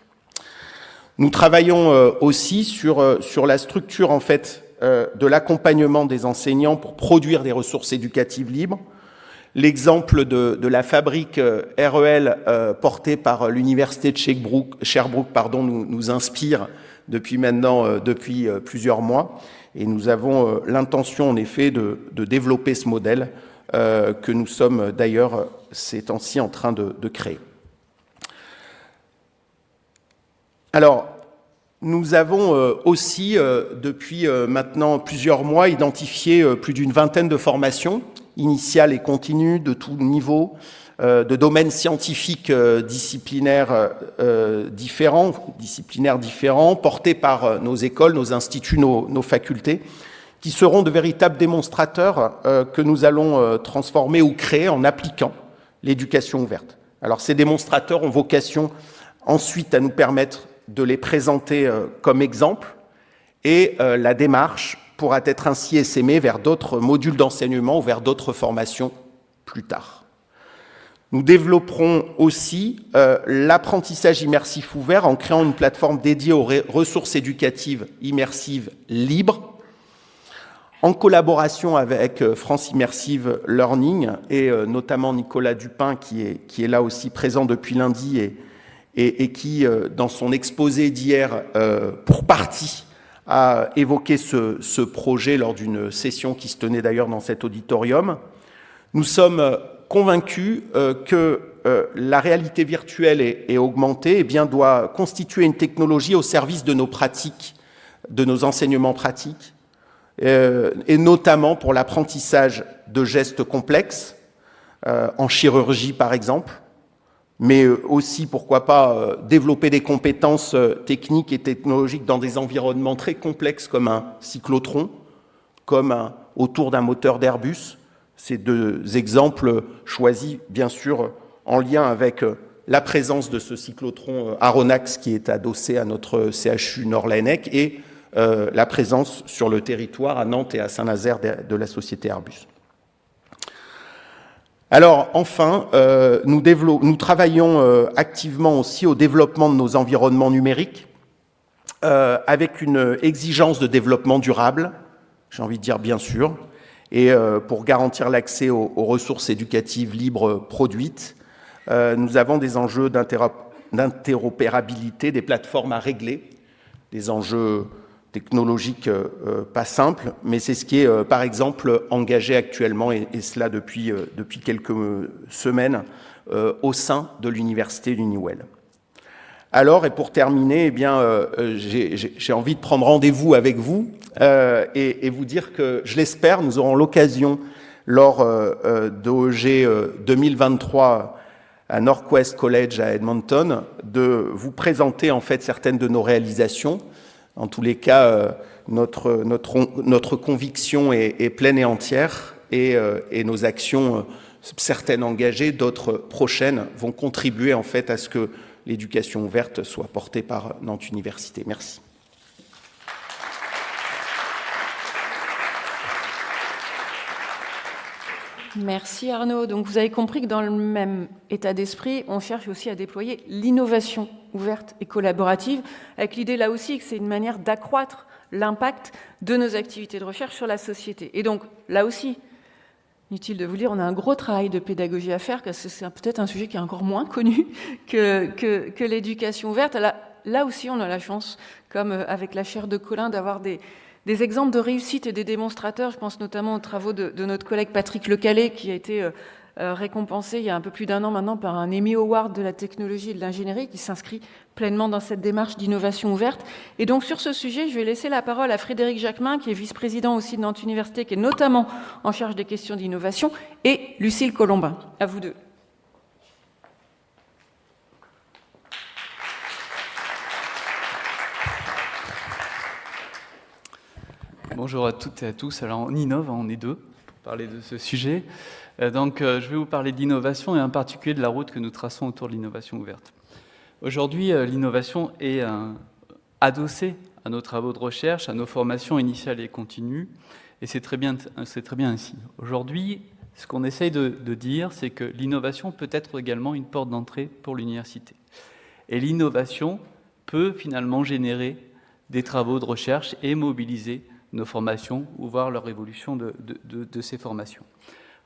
Nous travaillons euh, aussi sur, euh, sur la structure en fait euh, de l'accompagnement des enseignants pour produire des ressources éducatives libres. L'exemple de, de, la fabrique REL portée par l'université de Sherbrooke, Sherbrooke pardon, nous, nous, inspire depuis maintenant depuis plusieurs mois et nous avons l'intention en effet de, de, développer ce modèle que nous sommes d'ailleurs ces temps-ci en train de, de créer. Alors, nous avons euh, aussi, euh, depuis euh, maintenant plusieurs mois, identifié plus d'une vingtaine de formations initiales et continues de tout niveau, de domaines scientifiques disciplinaires différents, disciplinaires différents, portés par nos écoles, nos instituts, nos, nos, facultés, qui seront de véritables démonstrateurs que nous allons transformer ou créer en appliquant l'éducation ouverte. Alors ces démonstrateurs ont vocation ensuite à nous permettre de les présenter comme exemple et la démarche pourra être ainsi essaimée vers d'autres modules d'enseignement ou vers d'autres formations plus tard. Nous développerons aussi l'apprentissage immersif ouvert en créant une plateforme dédiée aux ressources éducatives immersives libres en collaboration avec euh, France Immersive Learning et euh, notamment Nicolas Dupin qui est, qui est là aussi présent depuis lundi et, et, qui, euh, dans son exposé d'hier, pour partie, a évoqué ce, projet lors d'une session qui se tenait d'ailleurs dans cet auditorium. Nous sommes convaincus que la réalité virtuelle et, augmentée eh bien, doit constituer une technologie au service de nos pratiques, de nos enseignements pratiques, euh, et notamment pour l'apprentissage de gestes complexes, euh, en chirurgie par exemple, mais euh, aussi, pourquoi pas, développer des compétences techniques et technologiques dans des environnements très complexes comme un cyclotron, comme autour d'un moteur d'Airbus. Ces deux exemples choisis, bien sûr, en lien avec la présence de ce cyclotron Aronax qui est adossé à notre CHU Nord-Laennec et euh, la présence sur le territoire à Nantes et à Saint-Nazaire de, la société Airbus. Alors, enfin, euh, nous, travaillons euh, activement aussi au développement de nos environnements numériques, avec une exigence de développement durable, j'ai envie de dire bien sûr, et pour garantir l'accès aux, ressources éducatives libres produites, nous avons des enjeux d'interopérabilité, des plateformes à régler, des enjeux technologique euh, euh, pas simple, mais c'est ce qui est, euh, par exemple, engagé actuellement, et, cela depuis, depuis quelques semaines, au sein de l'université d'Uniwell. Alors, et pour terminer, eh bien, j'ai envie de prendre rendez-vous avec vous et, et, vous dire que, je l'espère, nous aurons l'occasion, lors d'OEG 2023 à Northwest College à Edmonton, de vous présenter en fait certaines de nos réalisations, en tous les cas, euh, notre, notre, notre conviction est, pleine et entière et, euh, et nos actions, euh, certaines engagées, d'autres prochaines, vont contribuer en fait à ce que l'éducation ouverte soit portée par Nantes Université. Merci. Merci Arnaud. Donc vous avez compris que dans le même état d'esprit, on cherche aussi à déployer l'innovation ouverte et collaborative, avec l'idée là aussi que c'est une manière d'accroître l'impact de nos activités de recherche sur la société. Et donc là aussi, inutile de vous dire, on a un gros travail de pédagogie à faire, parce que c'est peut-être un sujet qui est encore moins connu que, l'éducation ouverte. Là, là aussi, on a la chance, comme avec la chaire de Colin, d'avoir des, des exemples de réussite et des démonstrateurs. Je pense notamment aux travaux de, notre collègue Patrick Lecalé, qui a été euh, euh, récompensé il y a un peu plus d'un an maintenant par un Emmy Award de la technologie et de l'ingénierie, qui s'inscrit pleinement dans cette démarche d'innovation ouverte. Et donc sur ce sujet, je vais laisser la parole à Frédéric Jacquemin, qui est vice-président aussi de Nantes Université, qui est notamment en charge des questions d'innovation, et Lucille Colombin. À vous deux. Bonjour à toutes et à tous. Alors on innove, hein, on est deux pour parler de ce sujet. Euh, donc euh, je vais vous parler d'innovation et en particulier de la route que nous traçons autour de l'innovation ouverte. Aujourd'hui, euh, l'innovation est adossée à nos travaux de recherche, à nos formations initiales et continues, et c'est très très bien ainsi. Aujourd'hui, ce qu'on essaye de dire, c'est que l'innovation peut être également une porte d'entrée pour l'université. Et l'innovation peut finalement générer des travaux de recherche et mobiliser nos formations ou voir leur évolution de, ces formations.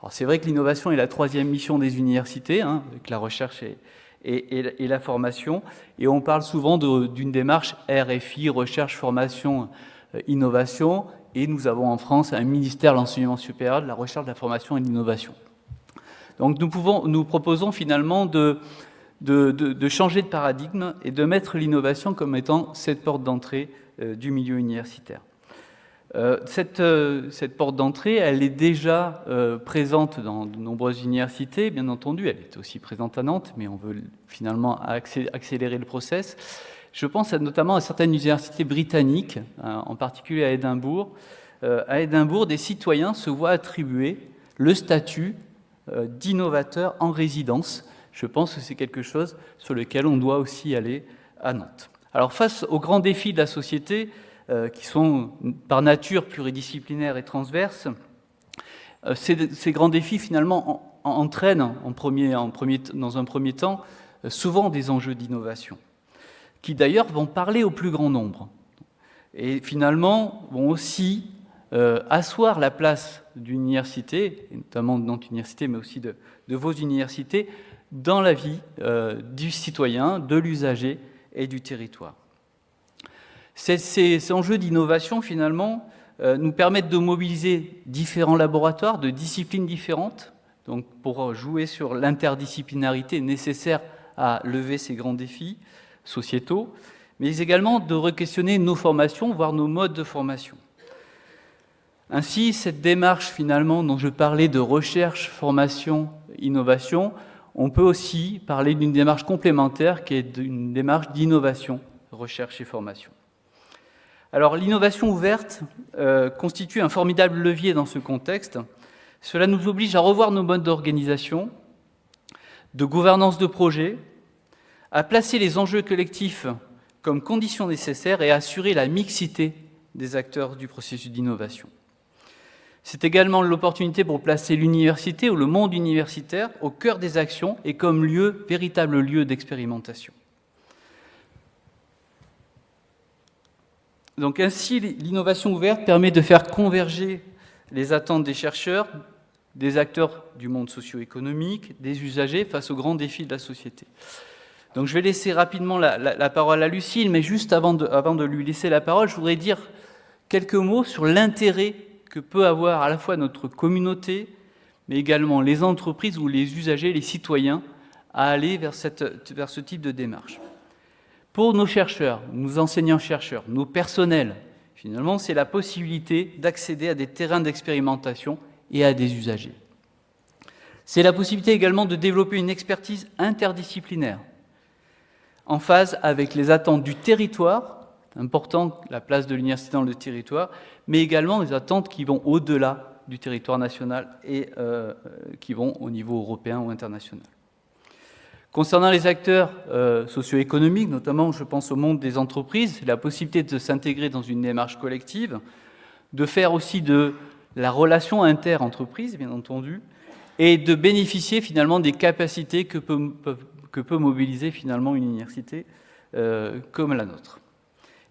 Alors c'est vrai que l'innovation est la troisième mission des universités, hein, avec la recherche et, la formation, et on parle souvent d'une démarche RFI, recherche, formation, euh, innovation, et nous avons en France un ministère de l'enseignement supérieur, de la recherche, de la formation et de l'innovation. Donc nous, proposons finalement de, changer de paradigme et de mettre l'innovation comme étant cette porte d'entrée euh, du milieu universitaire. Euh, euh, cette, porte d'entrée, elle est déjà euh, présente dans de nombreuses universités, bien entendu. Elle est aussi présente à Nantes, mais on veut finalement accélérer le process. Je pense notamment à certaines universités britanniques, hein, en particulier à Édimbourg. à Édimbourg, des citoyens se voient attribuer le statut d'innovateur en résidence. Je pense que c'est quelque chose sur lequel on doit aussi aller à Nantes. Alors face aux grands défis de la société, qui sont par nature pluridisciplinaires et transverses, ces, grands défis finalement entraînent en premier, dans un premier temps souvent des enjeux d'innovation, qui d'ailleurs vont parler au plus grand nombre, et finalement vont aussi euh, asseoir la place d'une université, notamment de notre université, mais aussi de, vos universités, dans la vie euh, du citoyen, de l'usager et du territoire. Ces, enjeux d'innovation, finalement, euh, nous permettent de mobiliser différents laboratoires de disciplines différentes, donc pour jouer sur l'interdisciplinarité nécessaire à lever ces grands défis sociétaux, mais également de re-questionner nos formations, voire nos modes de formation. Ainsi, cette démarche finalement dont je parlais de recherche, formation, innovation, on peut aussi parler d'une démarche complémentaire qui est une démarche d'innovation, recherche et formation. L'innovation ouverte euh, constitue un formidable levier dans ce contexte. Cela nous oblige à revoir nos modes d'organisation, de gouvernance de projet, à placer les enjeux collectifs comme condition nécessaire et à assurer la mixité des acteurs du processus d'innovation. C'est également l'opportunité pour placer l'université ou le monde universitaire au cœur des actions et comme lieu, véritable lieu d'expérimentation. Donc ainsi, l'innovation ouverte permet de faire converger les attentes des chercheurs, des acteurs du monde socio-économique, des usagers face aux grands défis de la société. Donc je vais laisser rapidement la, parole à Lucille, mais juste avant de, lui laisser la parole, je voudrais dire quelques mots sur l'intérêt que peut avoir à la fois notre communauté, mais également les entreprises ou les usagers, les citoyens, à aller vers ce type de démarche. Pour nos chercheurs, nos enseignants-chercheurs, nos personnels, finalement, c'est la possibilité d'accéder à des terrains d'expérimentation et à des usagers. C'est la possibilité également de développer une expertise interdisciplinaire en phase avec les attentes du territoire, important la place de l'université dans le territoire, mais également les attentes qui vont au-delà du territoire national et euh, qui vont au niveau européen ou international. Concernant les acteurs euh, socio-économiques, notamment je pense au monde des entreprises, la possibilité de s'intégrer dans une démarche collective, de faire aussi de la relation inter-entreprise, bien entendu, et de bénéficier finalement des capacités que peut, mobiliser finalement une université euh, comme la nôtre.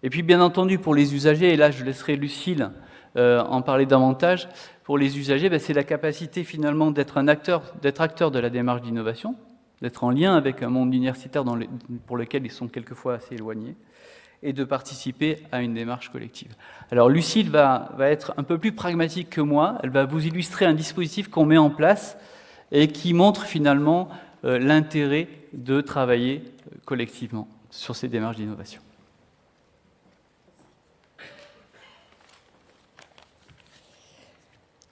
Et puis bien entendu pour les usagers, et là je laisserai Lucille euh, en parler davantage, pour les usagers, ben, c'est la capacité finalement d'être un acteur, d'être acteur de la démarche d'innovation, d'être en lien avec un monde universitaire pour lequel ils sont quelquefois assez éloignés, et de participer à une démarche collective. Alors Lucille va, être un peu plus pragmatique que moi, elle va vous illustrer un dispositif qu'on met en place et qui montre finalement euh, l'intérêt de travailler collectivement sur ces démarches d'innovation.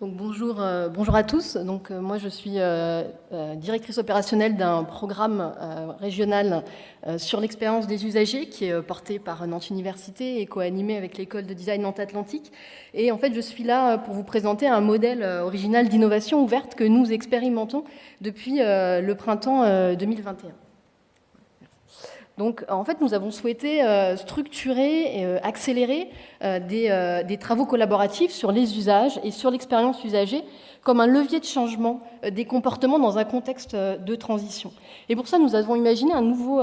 Bonjour, euh, bonjour à tous. Euh, moi, je suis euh, directrice opérationnelle d'un programme régional sur l'expérience des usagers qui est porté par Nantes Université et co-animé avec l'école de design Nantes Atlantique. Et en fait, je suis là pour vous présenter un modèle original d'innovation ouverte que nous expérimentons depuis le printemps 2021. Donc, en fait, nous avons souhaité euh, structurer et euh, accélérer euh, des, travaux collaboratifs sur les usages et sur l'expérience usagée comme un levier de changement des comportements dans un contexte de transition. Et pour ça, nous avons imaginé un nouveau,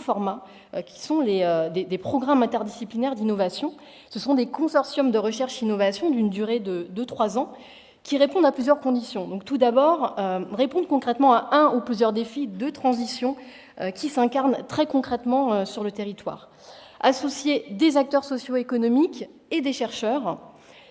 format, qui sont les, des, programmes interdisciplinaires d'innovation. Ce sont des consortiums de recherche-innovation d'une durée de 2-3 ans, qui répondent à plusieurs conditions. Donc, tout d'abord, répondre concrètement à un ou plusieurs défis de transition euh, qui s'incarnent très concrètement euh, sur le territoire. Associer des acteurs socio-économiques et des chercheurs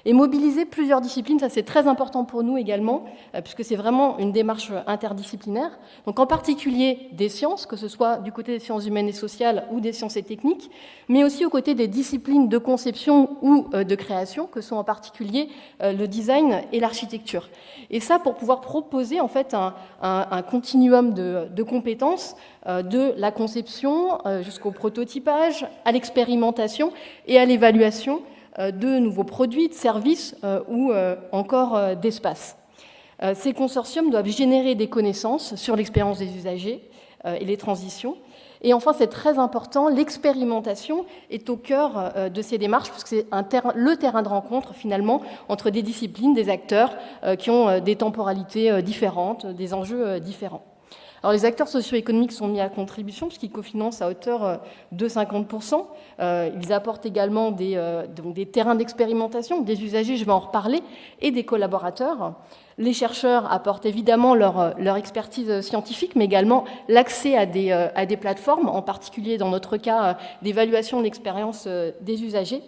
et mobiliser plusieurs disciplines, ça c'est très important pour nous également, euh, puisque c'est vraiment une démarche interdisciplinaire. Donc en particulier des sciences, que ce soit du côté des sciences humaines et sociales ou des sciences et techniques, mais aussi aux côtés des disciplines de conception ou euh, de création, que sont en particulier euh, le design et l'architecture. Et ça pour pouvoir proposer en fait un, continuum de, compétences de la conception jusqu'au prototypage, à l'expérimentation et à l'évaluation de nouveaux produits, de services euh, ou euh, encore d'espace. Ces consortiums doivent générer des connaissances sur l'expérience des usagers et les transitions. Et enfin, c'est très important, l'expérimentation est au cœur euh, de ces démarches, puisque c'est le terrain de rencontre, finalement, entre des disciplines, des acteurs euh, qui ont euh, des temporalités différentes, des enjeux différents. Alors, les acteurs socio-économiques sont mis à contribution puisqu'ils cofinancent à hauteur de 50%. ils apportent également des, des terrains d'expérimentation, des usagers, je vais en reparler, et des collaborateurs. Les chercheurs apportent évidemment leur, expertise scientifique, mais également l'accès à des, euh, à des plateformes, en particulier dans notre cas euh, d'évaluation de l'expérience euh, des usagers.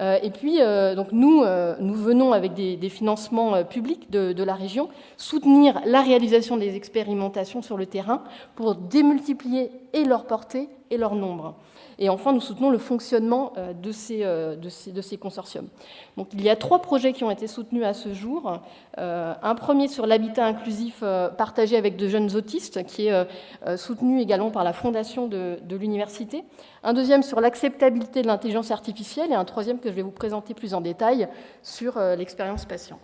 Et puis, donc nous, nous venons avec des, financements publics de, de, la région soutenir la réalisation des expérimentations sur le terrain pour démultiplier et leur portée et leur nombre. Et enfin, nous soutenons le fonctionnement euh, de ces, euh, de ces, consortiums. Donc, il y a trois projets qui ont été soutenus à ce jour. Euh, un premier sur l'habitat inclusif partagé avec de jeunes autistes, qui est soutenu également par la fondation de, de l'université. Un deuxième sur l'acceptabilité de l'intelligence artificielle et un troisième que je vais vous présenter plus en détail sur l'expérience patient.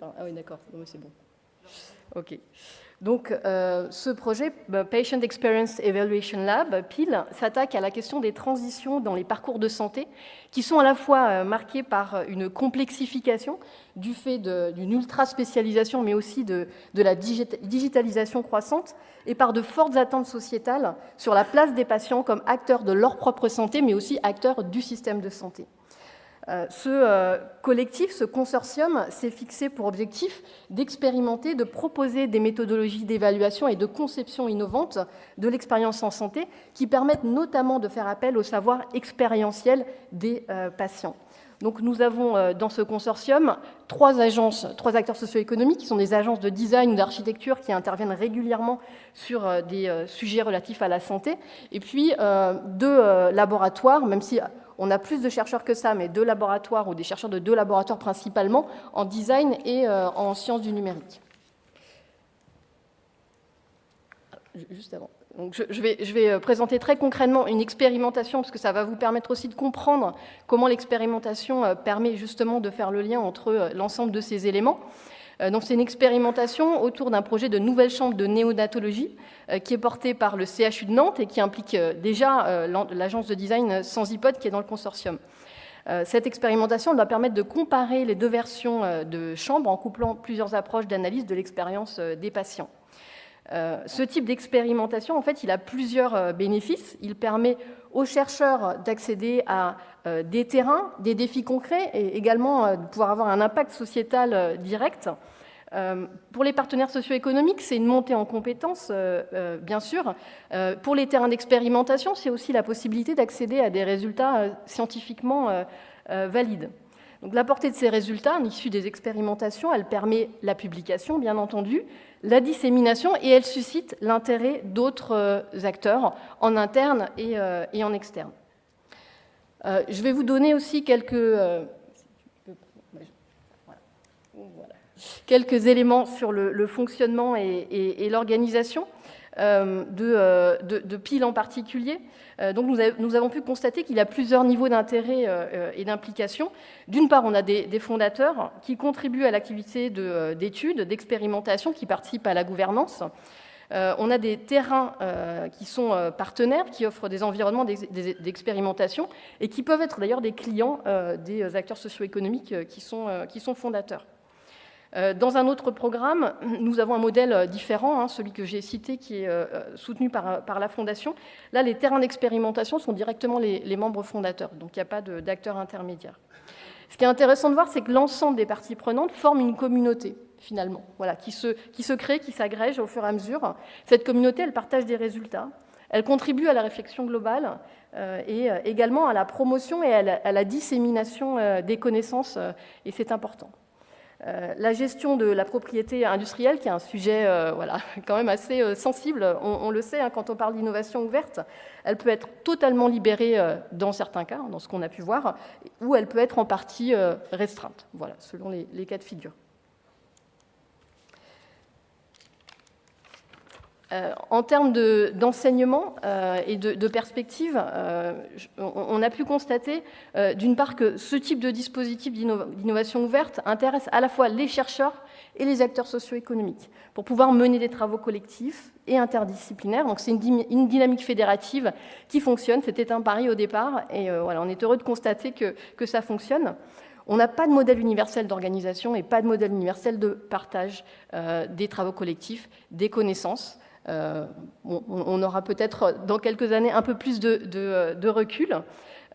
Ah oui, d'accord, c'est bon. OK. Donc, euh, ce projet, bah, Patient Experience Evaluation Lab, PIL, s'attaque à la question des transitions dans les parcours de santé, qui sont à la fois euh, marqués par une complexification du fait d'une ultra-spécialisation, mais aussi de la digitalisation croissante, et par de fortes attentes sociétales sur la place des patients comme acteurs de leur propre santé, mais aussi acteurs du système de santé. Euh, ce euh, collectif, ce consortium, s'est fixé pour objectif d'expérimenter, de proposer des méthodologies d'évaluation et de conception innovantes de l'expérience en santé qui permettent notamment de faire appel au savoir expérientiel des euh, patients. Donc nous avons dans ce consortium trois agences, trois acteurs socio-économiques qui sont des agences de design ou d'architecture qui interviennent régulièrement sur des sujets relatifs à la santé, et puis deux laboratoires, même si on a plus de chercheurs que ça, mais deux laboratoires ou des chercheurs de deux laboratoires principalement en design et euh, en sciences du numérique. Juste avant. je, vais, je, vais, euh, présenter très concrètement une expérimentation, parce que ça va vous permettre aussi de comprendre comment l'expérimentation euh, permet justement de faire le lien entre l'ensemble de ces éléments. Euh, donc c'est une expérimentation autour d'un projet de nouvelle chambre de néonatologie euh, qui est porté par le CHU de Nantes et qui implique euh, déjà l'agence de design Sans Hypote qui est dans le consortium. Cette expérimentation doit permettre de comparer les deux versions de chambre en couplant plusieurs approches d'analyse de l'expérience des patients. Ce type d'expérimentation, en fait, il a plusieurs bénéfices. Il permet aux chercheurs d'accéder à des terrains, des défis concrets et également euh, de pouvoir avoir un impact sociétal euh, direct. Pour les partenaires socio-économiques, c'est une montée en compétences, bien sûr. Pour les terrains d'expérimentation, c'est aussi la possibilité d'accéder à des résultats scientifiquement valides. Donc, la portée de ces résultats, issus des expérimentations, elle permet la publication, bien entendu, la dissémination, et elle suscite l'intérêt d'autres acteurs en interne et en externe. Euh, je vais vous donner aussi quelques, euh, éléments sur le, fonctionnement et, l'organisation euh, de, de, PIL en particulier. donc nous, avons pu constater qu'il a plusieurs niveaux d'intérêt et d'implication. D'une part, on a des, des, fondateurs qui contribuent à l'activité d'études, d'expérimentation, qui participent à la gouvernance. Euh, on a des terrains euh, qui sont euh, partenaires, qui offrent des environnements d'expérimentation et qui peuvent être d'ailleurs des clients des acteurs socio-économiques qui, sont, fondateurs. Dans un autre programme, nous avons un modèle différent, hein, celui que j'ai cité, qui est soutenu par, par, la Fondation. Là, les terrains d'expérimentation sont directement les, les, membres fondateurs, donc il n'y a pas d'acteurs intermédiaires. Ce qui est intéressant de voir, c'est que l'ensemble des parties prenantes forment une communauté finalement, voilà, qui se, qui se crée, qui s'agrège au fur et à mesure. Cette communauté, elle partage des résultats, elle contribue à la réflexion globale euh, et euh, également à la promotion et à la, dissémination euh, des connaissances, et c'est important. la gestion de la propriété industrielle, qui est un sujet voilà, quand même assez sensible, on, le sait, hein, quand on parle d'innovation ouverte, elle peut être totalement libérée dans certains cas, dans ce qu'on a pu voir, ou elle peut être en partie restreinte, voilà, selon les cas de figure. Euh, en termes d'enseignement euh, et de, perspective, euh, on, a pu constater d'une part que ce type de dispositif d'innovation ouverte intéresse à la fois les chercheurs et les acteurs socio-économiques pour pouvoir mener des travaux collectifs et interdisciplinaires. Donc c'est une, dynamique fédérative qui fonctionne. C'était un pari au départ et voilà, on est heureux de constater que ça fonctionne. On n'a pas de modèle universel d'organisation et pas de modèle universel de partage des travaux collectifs, des connaissances. Euh, on, aura peut-être dans quelques années un peu plus de, recul.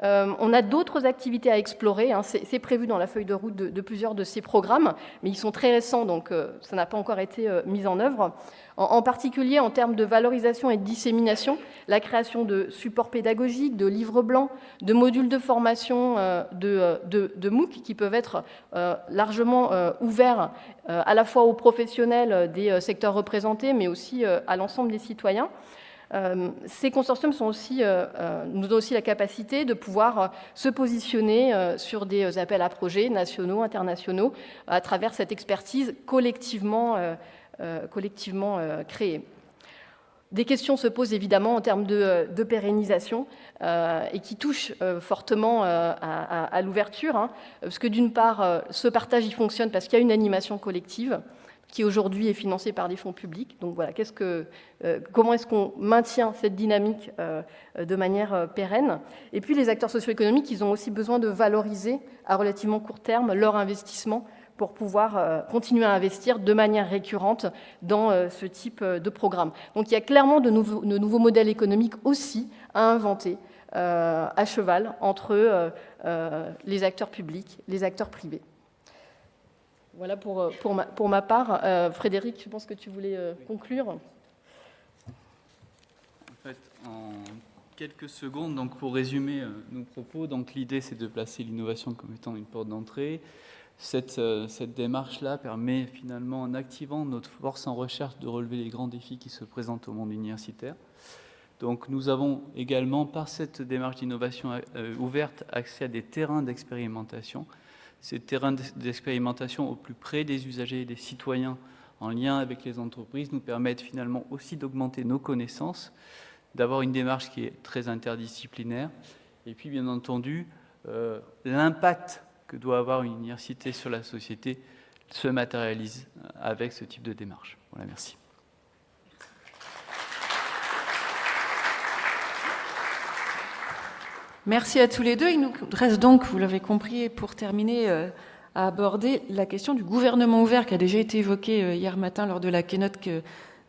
Euh, on a d'autres activités à explorer. Hein. C'est prévu dans la feuille de route de, plusieurs de ces programmes, mais ils sont très récents, donc euh, ça n'a pas encore été mis en œuvre en, particulier en termes de valorisation et de dissémination, la création de supports pédagogiques, de livres blancs, de modules de formation euh, de, de, MOOC qui peuvent être euh, largement euh, ouverts à la fois aux professionnels des secteurs représentés, mais aussi à l'ensemble des citoyens. Ces consortiums sont aussi, nous donnent aussi la capacité de pouvoir se positionner sur des appels à projets nationaux, internationaux, à travers cette expertise collectivement euh, collectivement euh, créés. Des questions se posent évidemment en termes de, pérennisation euh, et qui touchent fortement à, l'ouverture, hein, parce que d'une part, ce partage y fonctionne parce qu'il y a une animation collective qui aujourd'hui est financée par des fonds publics. Donc voilà, que, comment est-ce qu'on maintient cette dynamique de manière pérenne? Et puis les acteurs socio-économiques, ils ont aussi besoin de valoriser à relativement court terme leur investissement pour pouvoir euh, continuer à investir de manière récurrente dans euh, ce type euh, de programme. Donc il y a clairement de nouveaux, de nouveaux modèles économiques aussi à inventer à cheval entre les acteurs publics, les acteurs privés. Voilà pour, pour, ma, pour ma part. Frédéric, je pense que tu voulais conclure? En fait, en quelques secondes, donc pour résumer nos propos, donc l'idée c'est de placer l'innovation comme étant une porte d'entrée, euh, cette, démarche-là permet finalement, en activant notre force en recherche, de relever les grands défis qui se présentent au monde universitaire. Donc nous avons également, par cette démarche d'innovation euh, ouverte, accès à des terrains d'expérimentation. Ces terrains d'expérimentation au plus près des usagers et des citoyens, en lien avec les entreprises, nous permettent finalement aussi d'augmenter nos connaissances, d'avoir une démarche qui est très interdisciplinaire, et puis bien entendu, euh, l'impact que doit avoir une université sur la société se matérialise avec ce type de démarche. Voilà, merci. Merci à tous les deux. Il nous reste donc, vous l'avez compris, pour terminer, euh, à aborder la question du gouvernement ouvert qui a déjà été évoquée euh, hier matin lors de la keynote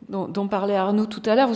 dont, parlait Arnaud tout à l'heure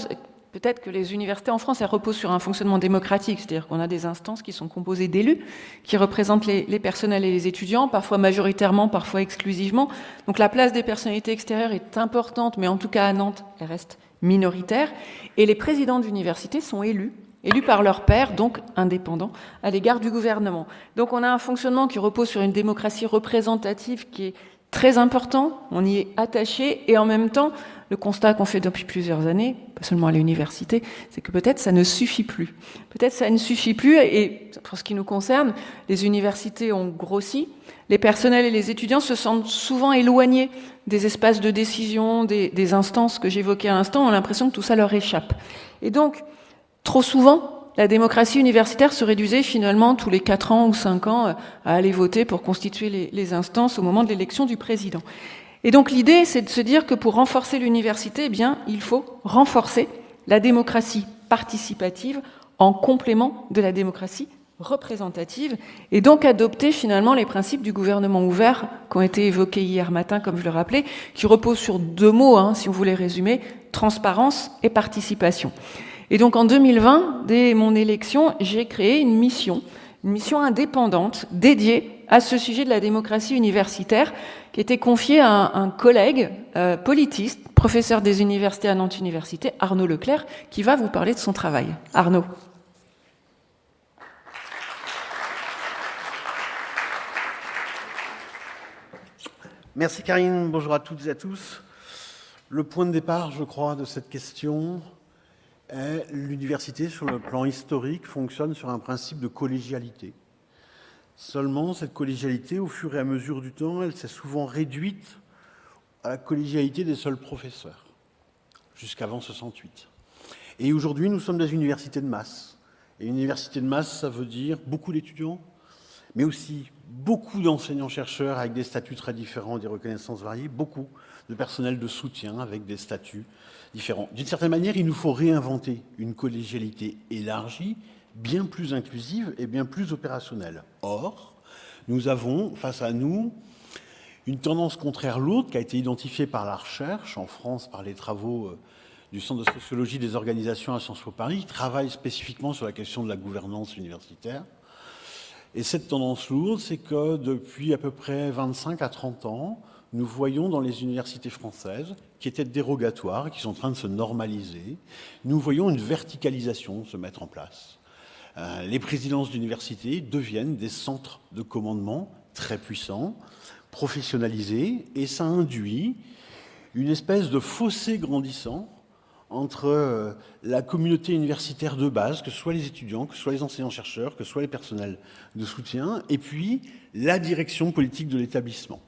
peut-être que les universités en France, elles reposent sur un fonctionnement démocratique, c'est-à-dire qu'on a des instances qui sont composées d'élus, qui représentent les, personnels et les étudiants, parfois majoritairement, parfois exclusivement. Donc la place des personnalités extérieures est importante, mais en tout cas à Nantes, elle reste minoritaire. Et les présidents d'université sont élus élus par leur père, donc indépendants, à l'égard du gouvernement. Donc on a un fonctionnement qui repose sur une démocratie représentative qui est très important, on y est attaché, et en même temps, le constat qu'on fait depuis plusieurs années, pas seulement à l'université, c'est que peut-être ça ne suffit plus. Peut-être ça ne suffit plus, et pour ce qui nous concerne, les universités ont grossi, les personnels et les étudiants se sentent souvent éloignés des espaces de décision, des, des instances que j'évoquais à l'instant, ont l'impression que tout ça leur échappe. Et donc, trop souvent, la démocratie universitaire se réduisait finalement tous les 4 ans ou 5 ans à aller voter pour constituer les, les instances au moment de l'élection du président. Et donc l'idée, c'est de se dire que pour renforcer l'université, eh bien, il faut renforcer la démocratie participative en complément de la démocratie représentative, et donc adopter finalement les principes du gouvernement ouvert qui ont été évoqués hier matin, comme je le rappelais, qui reposent sur deux mots, hein, si on voulait résumer, transparence et participation. Et donc en 2020, dès mon élection, j'ai créé une mission, une mission indépendante dédiée à ce sujet de la démocratie universitaire, qui était confiée à un, collègue euh, politiste, professeur des universités à Nantes Université, Arnaud Leclerc, qui va vous parler de son travail. Arnaud. Merci Karine, bonjour à toutes et à tous. Le point de départ, je crois, de cette question, l'université, sur le plan historique, fonctionne sur un principe de collégialité. Seulement, cette collégialité, au fur et à mesure du temps, elle s'est souvent réduite à la collégialité des seuls professeurs. jusqu'avant 68. Et aujourd'hui, nous sommes dans une université de masse. Et université de masse, ça veut dire beaucoup d'étudiants, mais aussi beaucoup d'enseignants-chercheurs avec des statuts très différents, des reconnaissances variées, beaucoup de personnel de soutien avec des statuts différents. D'une certaine manière, il nous faut réinventer une collégialité élargie, bien plus inclusive et bien plus opérationnelle. Or, nous avons face à nous une tendance contraire l'autre qui a été identifiée par la recherche en France par les travaux euh, du Centre de sociologie des organisations à Sciences Po Paris, qui travaille spécifiquement sur la question de la gouvernance universitaire. Et cette tendance lourde, c'est que depuis à peu près 25 à 30 ans, nous voyons dans les universités françaises, qui étaient dérogatoires, qui sont en train de se normaliser, nous voyons une verticalisation se mettre en place. Euh, les présidences d'universités deviennent des centres de commandement très puissants, professionnalisés, et ça induit une espèce de fossé grandissant entre euh, la communauté universitaire de base, que ce soit les étudiants, que ce soit les enseignants-chercheurs, que ce soit les personnels de soutien, et puis la direction politique de l'établissement.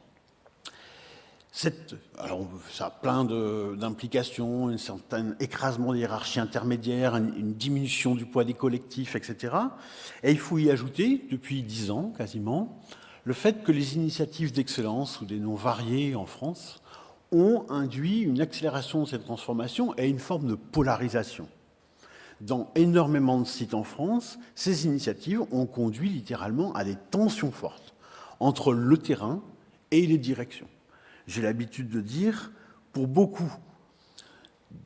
Alors, ça a plein d'implications, un certain écrasement des hiérarchies intermédiaires, une, une, diminution du poids des collectifs, etc. Et il faut y ajouter, depuis dix ans quasiment, le fait que les initiatives d'excellence, ou des noms variés en France, ont induit une accélération de cette transformation et une forme de polarisation. Dans énormément de sites en France, ces initiatives ont conduit littéralement à des tensions fortes entre le terrain et les directions. J'ai l'habitude de dire, pour beaucoup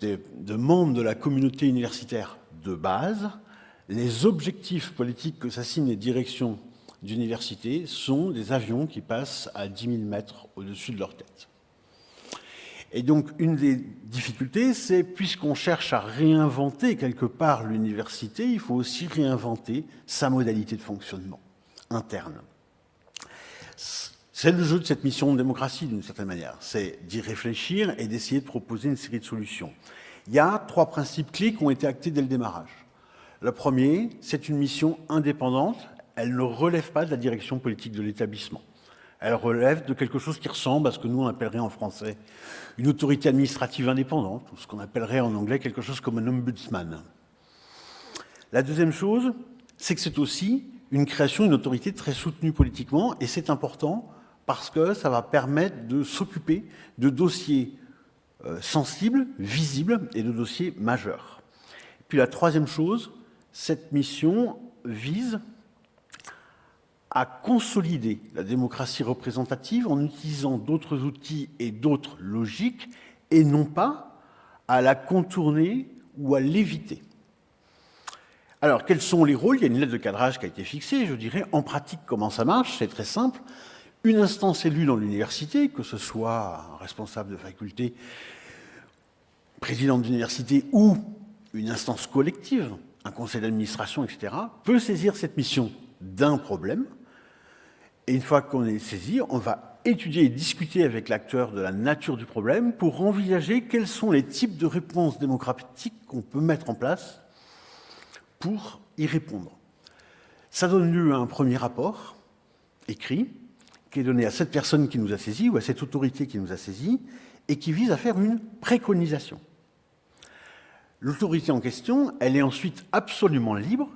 de, membres de la communauté universitaire de base, les objectifs politiques que s'assignent les directions d'université sont des avions qui passent à 10 000 mètres au-dessus de leur tête. Et donc, une des difficultés, c'est, puisqu'on cherche à réinventer quelque part l'université, il faut aussi réinventer sa modalité de fonctionnement interne. C'est le jeu de cette mission de démocratie, d'une certaine manière. C'est d'y réfléchir et d'essayer de proposer une série de solutions. Il y a trois principes clés qui ont été actés dès le démarrage. Le premier, c'est une mission indépendante. Elle ne relève pas de la direction politique de l'établissement elle relève de quelque chose qui ressemble à ce que nous on appellerait en français une autorité administrative indépendante, ou ce qu'on appellerait en anglais quelque chose comme un ombudsman. La deuxième chose, c'est que c'est aussi une création d'une autorité très soutenue politiquement, et c'est important parce que ça va permettre de s'occuper de dossiers euh, sensibles, visibles, et de dossiers majeurs. Puis la troisième chose, cette mission vise à consolider la démocratie représentative en utilisant d'autres outils et d'autres logiques, et non pas à la contourner ou à l'éviter. Alors, quels sont les rôles? Il y a une lettre de cadrage qui a été fixée, je dirais, en pratique, comment ça marche? C'est très simple. Une instance élue dans l'université, que ce soit un responsable de faculté, président d'université ou une instance collective, un conseil d'administration, etc., peut saisir cette mission d'un problème, et une fois qu'on est saisi, on va étudier et discuter avec l'acteur de la nature du problème pour envisager quels sont les types de réponses démocratiques qu'on peut mettre en place pour y répondre. Ça donne lieu à un premier rapport écrit qui est donné à cette personne qui nous a saisi ou à cette autorité qui nous a saisi et qui vise à faire une préconisation. L'autorité en question, elle est ensuite absolument libre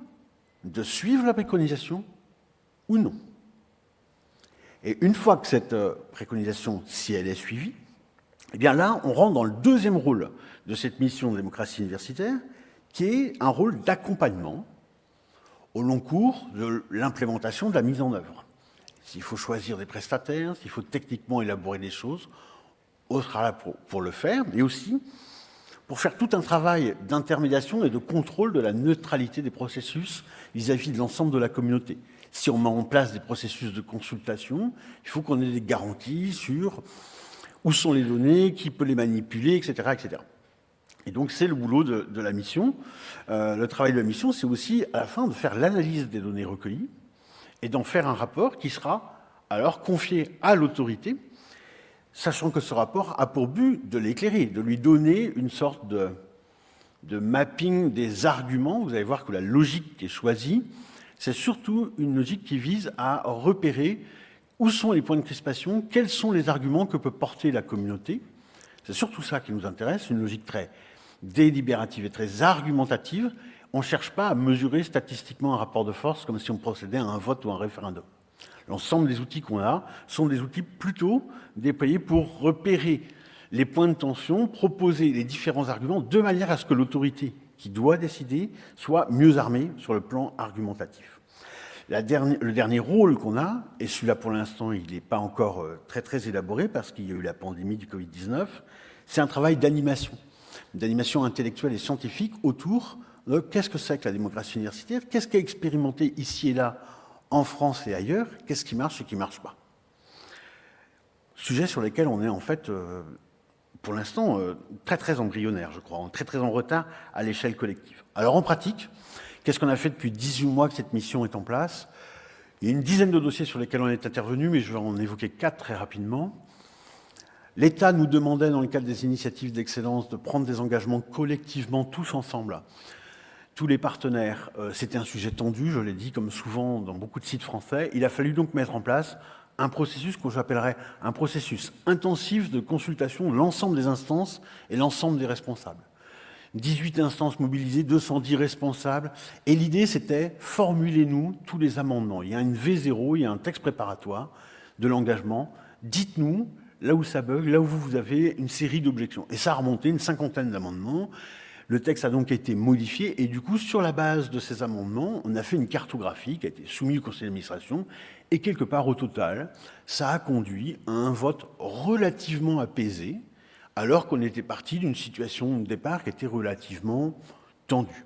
de suivre la préconisation ou non. Et une fois que cette euh, préconisation, si elle est suivie, eh bien là, on rentre dans le deuxième rôle de cette mission de démocratie universitaire, qui est un rôle d'accompagnement au long cours de l'implémentation de la mise en œuvre. S'il faut choisir des prestataires, s'il faut techniquement élaborer des choses, on sera là pour, le faire, mais aussi pour faire tout un travail d'intermédiation et de contrôle de la neutralité des processus vis-à-vis -vis de l'ensemble de la communauté si on met en place des processus de consultation, il faut qu'on ait des garanties sur où sont les données, qui peut les manipuler, etc. etc. Et donc c'est le boulot de, de la mission. Euh, le travail de la mission, c'est aussi à la fin de faire l'analyse des données recueillies et d'en faire un rapport qui sera alors confié à l'autorité, sachant que ce rapport a pour but de l'éclairer, de lui donner une sorte de, mapping des arguments. Vous allez voir que la logique qui est choisie c'est surtout une logique qui vise à repérer où sont les points de crispation, quels sont les arguments que peut porter la communauté. C'est surtout ça qui nous intéresse, une logique très délibérative et très argumentative, on ne cherche pas à mesurer statistiquement un rapport de force comme si on procédait à un vote ou un référendum. L'ensemble des outils qu'on a sont des outils plutôt déployés pour repérer les points de tension, proposer les différents arguments de manière à ce que l'autorité qui doit décider soit mieux armée sur le plan argumentatif. Le dernier rôle qu'on a, et celui-là pour l'instant il n'est pas encore euh, très très élaboré parce qu'il y a eu la pandémie du Covid-19, c'est un travail d'animation, d'animation intellectuelle et scientifique autour qu'est-ce que c'est que la démocratie universitaire, qu'est-ce qui est expérimenté ici et là en France et ailleurs, qu'est-ce qui marche et qui ne marche pas? Sujet sur lesquels on est en fait, euh, pour l'instant, euh, très très embryonnaire, je crois, très très en retard à l'échelle collective. Alors en pratique, qu'est-ce qu'on a fait depuis 18 mois que cette mission est en place? Il y a une dizaine de dossiers sur lesquels on est intervenu, mais je vais en évoquer quatre très rapidement. L'État nous demandait, dans le cadre des initiatives d'excellence, de prendre des engagements collectivement, tous ensemble, tous les partenaires. Euh, c'était un sujet tendu, je l'ai dit, comme souvent dans beaucoup de sites français. Il a fallu donc mettre en place un processus que j'appellerais un processus intensif de consultation de l'ensemble des instances et l'ensemble des responsables. 18 instances mobilisées, 210 responsables. Et l'idée, c'était formulez-nous tous les amendements. Il y a une V0, il y a un texte préparatoire de l'engagement. Dites-nous là où ça bug, là où vous avez une série d'objections. Et ça a remonté une cinquantaine d'amendements. Le texte a donc été modifié et du coup, sur la base de ces amendements, on a fait une cartographie qui a été soumise au conseil d'administration et quelque part au total, ça a conduit à un vote relativement apaisé alors qu'on était parti d'une situation de départ qui était relativement tendue.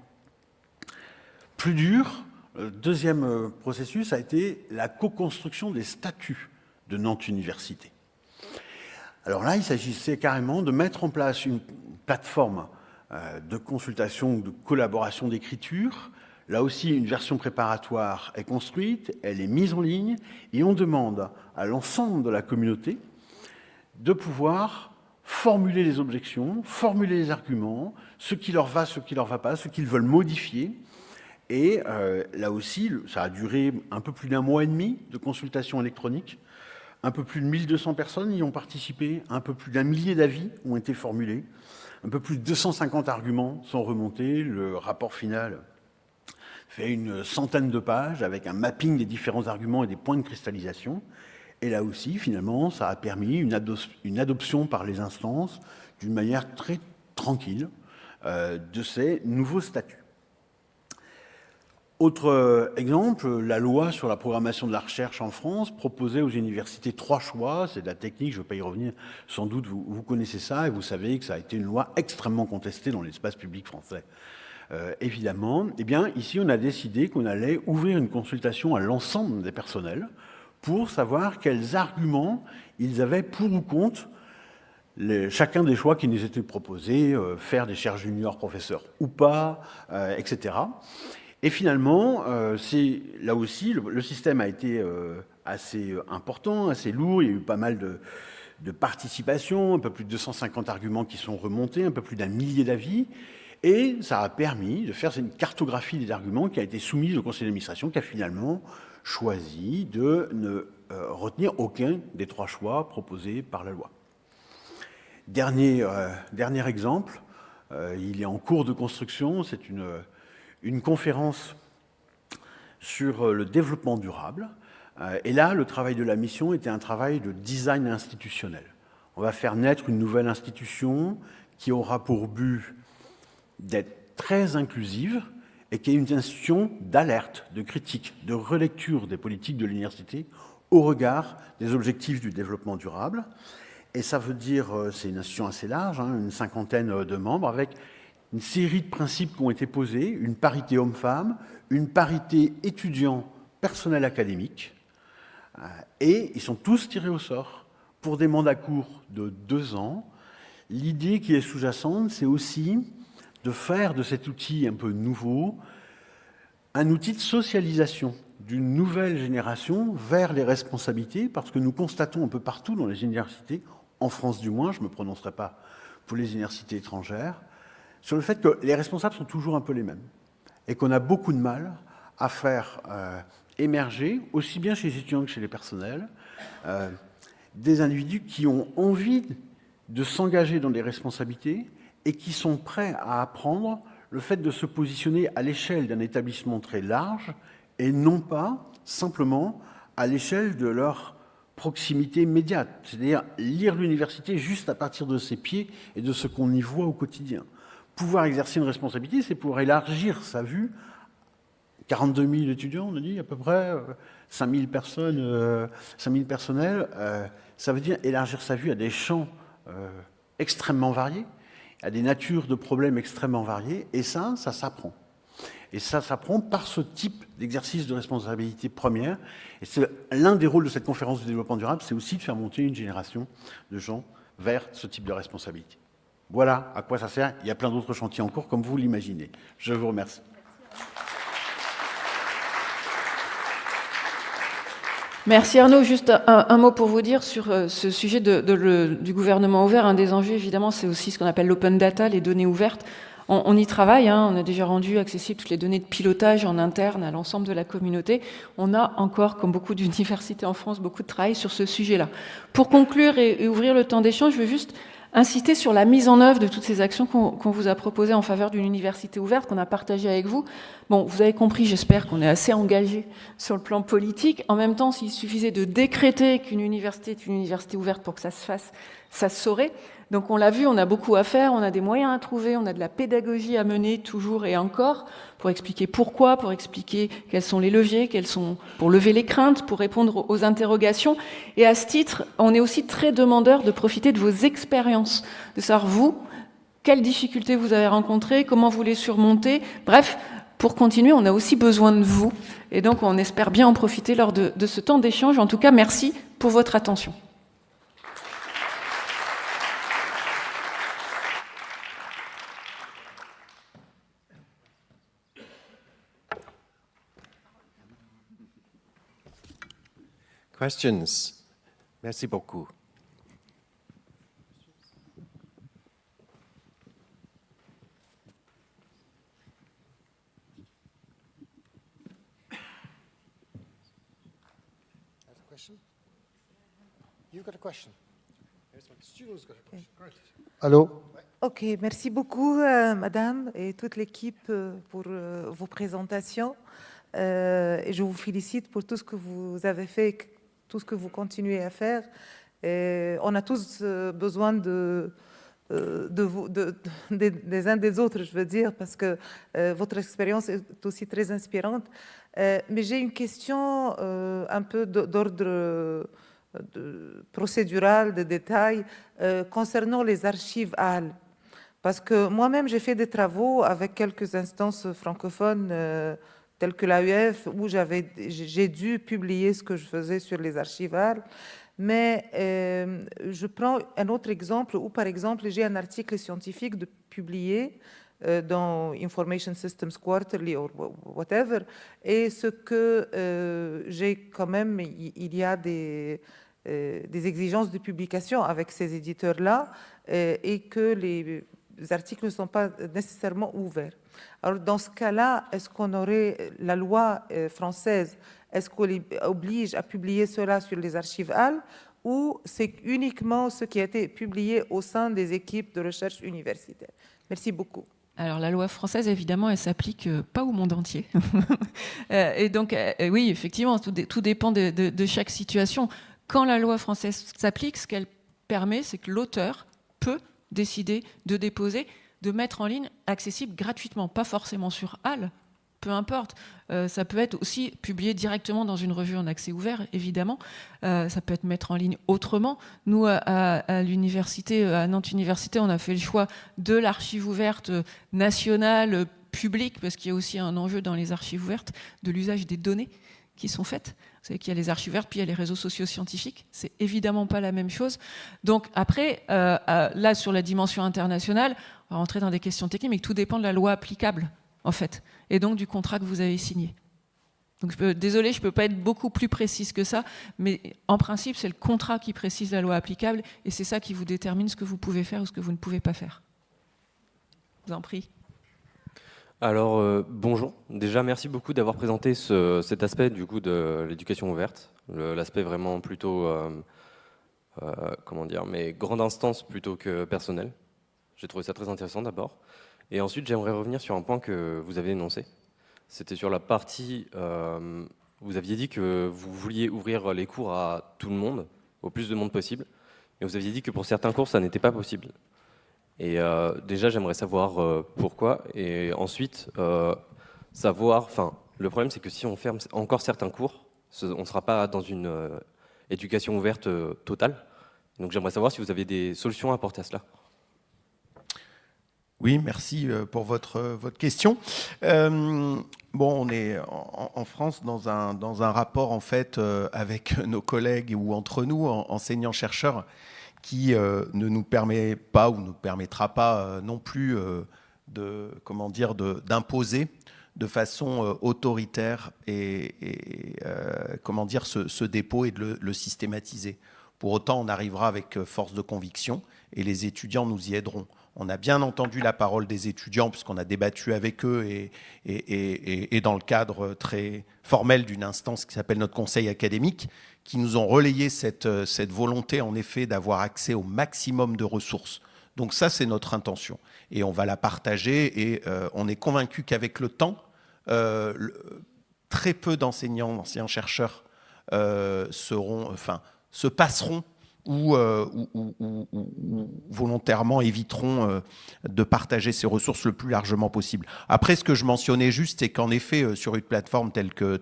Plus dur, le deuxième euh, processus a été la co-construction des statuts de Nantes Université. Alors là, il s'agissait carrément de mettre en place une plateforme euh, de consultation ou de collaboration d'écriture. Là aussi, une version préparatoire est construite, elle est mise en ligne, et on demande à l'ensemble de la communauté de pouvoir formuler les objections, formuler les arguments, ce qui leur va, ce qui leur va pas, ce qu'ils veulent modifier. Et euh, là aussi, ça a duré un peu plus d'un mois et demi de consultation électronique. Un peu plus de 1200 personnes y ont participé, un peu plus d'un millier d'avis ont été formulés. Un peu plus de 250 arguments sont remontés. Le rapport final fait une centaine de pages avec un mapping des différents arguments et des points de cristallisation. Et là aussi, finalement, ça a permis une, adoption par les instances d'une manière très tranquille euh, de ces nouveaux statuts. Autre euh, exemple, la loi sur la programmation de la recherche en France proposait aux universités trois choix. C'est de la technique, je ne vais pas y revenir. Sans doute, vous, connaissez ça et vous savez que ça a été une loi extrêmement contestée dans l'espace public français. Euh, évidemment, eh bien, ici, on a décidé qu'on allait ouvrir une consultation à l'ensemble des personnels pour savoir quels arguments ils avaient pour ou contre chacun des choix qui nous étaient proposés, euh, faire des cherches juniors professeurs ou pas, etc. Et finalement, euh, c'est là aussi, le, système a été euh, assez euh, important, assez lourd. Il y a eu pas mal de, de, participation, un peu plus de 250 arguments qui sont remontés, un peu plus d'un millier d'avis. Et ça a permis de faire une cartographie des arguments qui a été soumise au conseil d'administration, qui a finalement choisi de ne retenir aucun des trois choix proposés par la loi. Dernier, dernier exemple, il est en cours de construction, c'est une une conférence sur euh, le développement durable. Euh, et là, le travail de la mission était un travail de design institutionnel. On va faire naître une nouvelle institution qui aura pour but d'être très inclusive et qui est une institution d'alerte, de critique, de relecture des politiques de l'université au regard des objectifs du développement durable. Et ça veut dire, euh, c'est une institution assez large, hein, une cinquantaine de membres, avec une série de principes qui ont été posés, une parité homme-femme, une parité étudiant personnel académique, euh, et ils sont tous tirés au sort pour des mandats courts de deux ans. L'idée qui est sous-jacente, c'est aussi de faire de cet outil un peu nouveau un outil de socialisation d'une nouvelle génération vers les responsabilités, parce que nous constatons un peu partout dans les universités, en France du moins, je ne me prononcerai pas pour les universités étrangères, sur le fait que les responsables sont toujours un peu les mêmes et qu'on a beaucoup de mal à faire euh, émerger, aussi bien chez les étudiants que chez les personnels, euh, des individus qui ont envie de s'engager dans des responsabilités et qui sont prêts à apprendre le fait de se positionner à l'échelle d'un établissement très large et non pas simplement à l'échelle de leur proximité immédiate, c'est-à-dire lire l'université juste à partir de ses pieds et de ce qu'on y voit au quotidien. Pouvoir exercer une responsabilité, c'est pouvoir élargir sa vue. 42 000 étudiants, on a dit à peu près, 5 euh, 000 personnes, 5 euh, 000 personnels, euh, ça veut dire élargir sa vue à des champs extrêmement variés, à des natures de problèmes extrêmement variés, et ça, ça s'apprend. Et ça s'apprend par ce type d'exercice de responsabilité première. Et c'est l'un des rôles de cette conférence de développement durable, c'est aussi de faire monter une génération de gens vers ce type de responsabilité. Voilà à quoi ça sert. Il y a plein d'autres chantiers en cours, comme vous l'imaginez. Je vous remercie. Merci Arnaud. Juste un, mot pour vous dire sur euh, ce sujet du gouvernement ouvert. Un des enjeux, évidemment, c'est aussi ce qu'on appelle l'open data, les données ouvertes. On, y travaille, hein. on a déjà rendu accessibles toutes les données de pilotage en interne à l'ensemble de la communauté. On a encore, comme beaucoup d'universités en France, beaucoup de travail sur ce sujet-là. Pour conclure et, ouvrir le temps d'échange, je veux juste inciter sur la mise en œuvre de toutes ces actions qu'on vous a proposées en faveur d'une université ouverte, qu'on a partagées avec vous. Bon, vous avez compris, j'espère qu'on est assez engagé sur le plan politique. En même temps, s'il suffisait de décréter qu'une université est une université ouverte pour que ça se fasse, ça se saurait. Donc on l'a vu, on a beaucoup à faire, on a des moyens à trouver, on a de la pédagogie à mener toujours et encore pour expliquer pourquoi, pour expliquer quels sont les leviers, pour lever les craintes, pour répondre aux interrogations. Et à ce titre, on est aussi très demandeur de profiter de vos expériences, de savoir vous, quelles difficultés vous avez rencontrées, comment vous les surmontez. Bref, pour continuer, on a aussi besoin de vous. Et donc on espère bien en profiter lors de ce temps d'échange. En tout cas, merci pour votre attention. Questions? Merci beaucoup. You got a question? Students got a question. Great. Allô? Ok, merci beaucoup, euh, Madame, et toute l'équipe euh, pour euh, vos présentations. Euh, et je vous félicite pour tout ce que vous avez fait tout ce que vous continuez à faire. On a tous euh, besoin euh, des uns des autres, je veux dire, parce que euh, votre expérience est aussi très inspirante. mais j'ai une question un peu d'ordre procédural, de détail, concernant les archives HAL. Parce que moi-même, j'ai fait des travaux avec quelques instances francophones telle que l'AUF, où j'ai dû publier ce que je faisais sur les archivales. Mais euh, je prends un autre exemple où, par exemple, j'ai un article scientifique de publié euh, dans Information Systems Quarterly ou whatever, et ce que euh, j'ai quand même, il y a des, des exigences de publication avec ces éditeurs-là, et que les articles ne sont pas nécessairement ouverts. Alors, dans ce cas-là, est-ce qu'on aurait la loi euh, française, est-ce qu'on oblige à publier cela sur les archives HAL ou c'est uniquement ce qui a été publié au sein des équipes de recherche universitaire? Merci beaucoup. Alors la loi française, évidemment, elle s'applique euh, pas au monde entier. Euh, et donc, oui, effectivement, tout, dépend de, chaque situation. Quand la loi française s'applique, ce qu'elle permet, c'est que l'auteur peut décider de déposer de mettre en ligne accessible gratuitement, pas forcément sur HAL, peu importe. Euh, ça peut être aussi publié directement dans une revue en accès ouvert, évidemment. Euh, ça peut être mettre en ligne autrement. Nous, à, l'université, à Nantes Université, on a fait le choix de l'archive ouverte nationale, publique, parce qu'il y a aussi un enjeu dans les archives ouvertes de l'usage des données qui sont faites. Vous savez qu'il y a les archives ouvertes, puis il y a les réseaux sociaux scientifiques. C'est évidemment pas la même chose. Donc après, euh, là, sur la dimension internationale, on rentrer dans des questions techniques, mais tout dépend de la loi applicable, en fait, et donc du contrat que vous avez signé. Donc, je désolé, je ne peux pas être beaucoup plus précise que ça, mais en principe, c'est le contrat qui précise la loi applicable, et c'est ça qui vous détermine ce que vous pouvez faire ou ce que vous ne pouvez pas faire. Je vous en prie. Alors euh, bonjour, déjà merci beaucoup d'avoir présenté cet aspect du coup de l'éducation ouverte, l'aspect vraiment plutôt, euh, euh, comment dire, mais grande instance plutôt que personnel. J'ai trouvé ça très intéressant d'abord. Et ensuite, j'aimerais revenir sur un point que vous avez énoncé. C'était sur la partie, euh, vous aviez dit que vous vouliez ouvrir les cours à tout le monde, au plus de monde possible. Et vous aviez dit que pour certains cours, ça n'était pas possible. Et euh, déjà, j'aimerais savoir euh, pourquoi. Et ensuite, savoir, enfin, le problème, c'est que si on ferme encore certains cours, on ne sera pas dans une éducation ouverte totale. Donc j'aimerais savoir si vous avez des solutions à apporter à cela. Oui, merci euh, pour votre, votre question. Euh, bon, on est en, France dans un, dans un rapport en fait euh, avec nos collègues ou entre nous, enseignants-chercheurs, qui euh, ne nous permet pas ou ne permettra pas euh, non plus euh, de comment dire d'imposer de façon autoritaire et, comment dire ce, dépôt et de le systématiser. Pour autant, on arrivera avec force de conviction et les étudiants nous y aideront. On a bien entendu la parole des étudiants puisqu'on a débattu avec eux et, dans le cadre très formel d'une instance qui s'appelle notre conseil académique, qui nous ont relayé cette, cette volonté en effet d'avoir accès au maximum de ressources. Donc ça, c'est notre intention. Et on va la partager et euh, on est convaincu qu'avec le temps, euh, très peu d'enseignants, d'enseignants-chercheurs euh, seront, enfin, se passeront ou, euh, ou, volontairement éviteront euh, de partager ces ressources le plus largement possible. Après, ce que je mentionnais juste, c'est qu'en effet, euh, sur une plateforme telle que,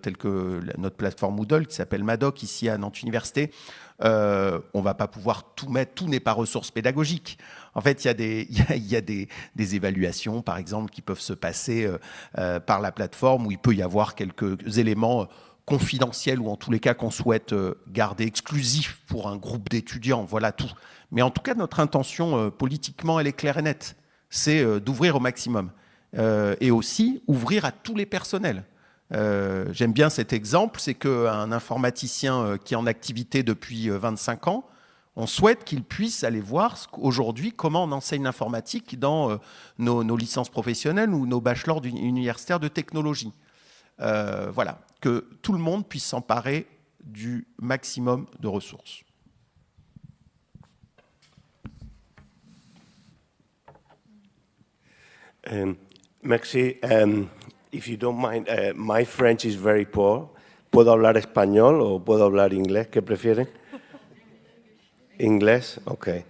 notre plateforme Moodle, qui s'appelle Madoc, ici à Nantes Université, on va pas pouvoir tout mettre, tout n'est pas ressources pédagogiques. En fait, il y a, des, évaluations, par exemple, qui peuvent se passer par la plateforme, où il peut y avoir quelques éléments confidentiel ou en tous les cas qu'on souhaite euh, garder exclusif pour un groupe d'étudiants, voilà tout. Mais en tout cas, notre intention euh, politiquement, elle est claire et nette, c'est euh, d'ouvrir au maximum et aussi ouvrir à tous les personnels. J'aime bien cet exemple, c'est qu'un informaticien qui est en activité depuis 25 ans, on souhaite qu'il puisse aller voir aujourd'hui comment on enseigne l'informatique dans nos, nos, licences professionnelles ou nos bachelors universitaires de technologie. Euh, voilà, que tout le monde puisse s'emparer du maximum de ressources. Um, merci. Um, if you don't mind, uh, my French is very poor. ¿Puedo hablar español o puedo hablar inglés? ¿Qué prefieren? English? Okay.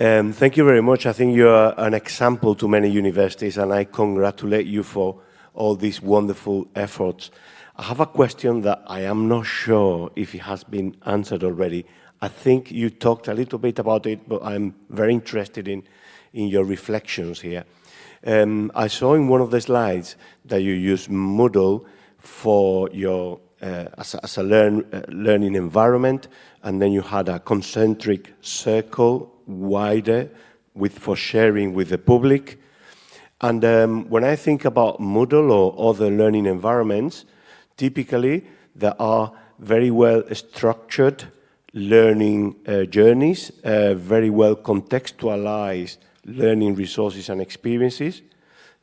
Um, thank you very much. I think you're an example to many universities, and I congratulate you for all these wonderful efforts. I have a question that I am not sure if it has been answered already. I think you talked a little bit about it, but I'm very interested in, in your reflections here. Um, I saw in one of the slides that you use Moodle for your uh, as, a, as a learn, uh, learning environment, and then you had a concentric circle wider with for sharing with the public. And um, when I think about Moodle or other learning environments, typically there are very well structured learning uh, journeys, uh, very well contextualized learning resources and experiences.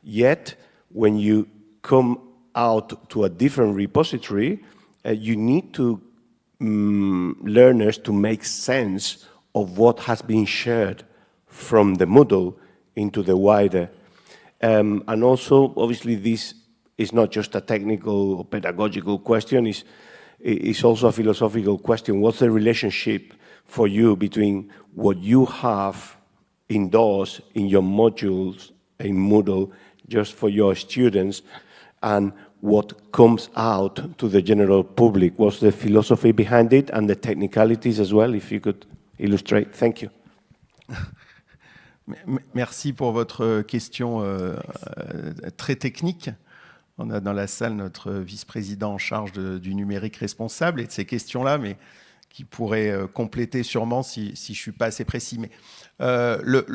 Yet, when you come out to a different repository, uh, you need to um, learners to make sense of what has been shared from the Moodle into the wider um, and also, obviously, this is not just a technical or pedagogical question, it's, it's also a philosophical question. What's the relationship for you between what you have indoors in your modules in Moodle just for your students and what comes out to the general public? What's the philosophy behind it and the technicalities as well, if you could illustrate? Thank you. Merci pour votre question euh, très technique. On a dans la salle notre vice-président en charge du numérique responsable et de ces questions-là, mais qui pourrait euh, compléter sûrement si, je ne suis pas assez précis. Mais euh, le,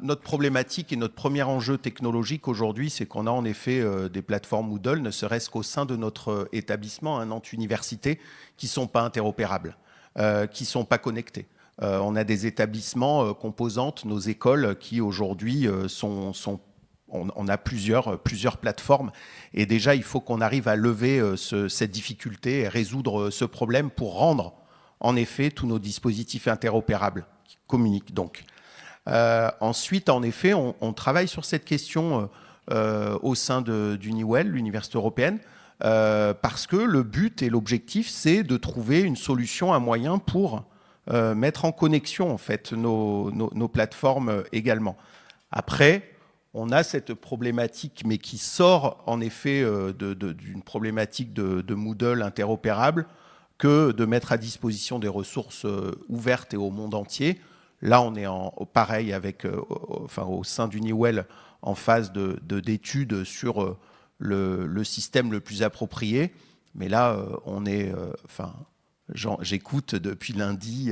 notre problématique et notre premier enjeu technologique aujourd'hui, c'est qu'on a en effet euh, des plateformes Moodle, ne serait-ce qu'au sein de notre établissement, un Nantes Université, qui ne sont pas interopérables, euh, qui ne sont pas connectés. Euh, on a des établissements euh, composantes, nos écoles, qui aujourd'hui euh, sont, on, a plusieurs, plusieurs plateformes. Et déjà, il faut qu'on arrive à lever ce, cette difficulté et résoudre ce problème pour rendre, en effet, tous nos dispositifs interopérables qui communiquent donc. Ensuite, en effet, on, travaille sur cette question au sein d'Uniwell, l'Université européenne, parce que le but et l'objectif, c'est de trouver une solution, un moyen pour euh, mettre en connexion en fait nos, nos, plateformes également. Après, on a cette problématique, mais qui sort en effet euh, d'une problématique de, de, Moodle interopérable, que de mettre à disposition des ressources euh, ouvertes et au monde entier. Là, on est en, pareil avec, euh, enfin, au sein d'Uniwell en phase d'études de, sur euh, le, le, système le plus approprié. Mais là, euh, on est, euh, enfin, j'écoute depuis lundi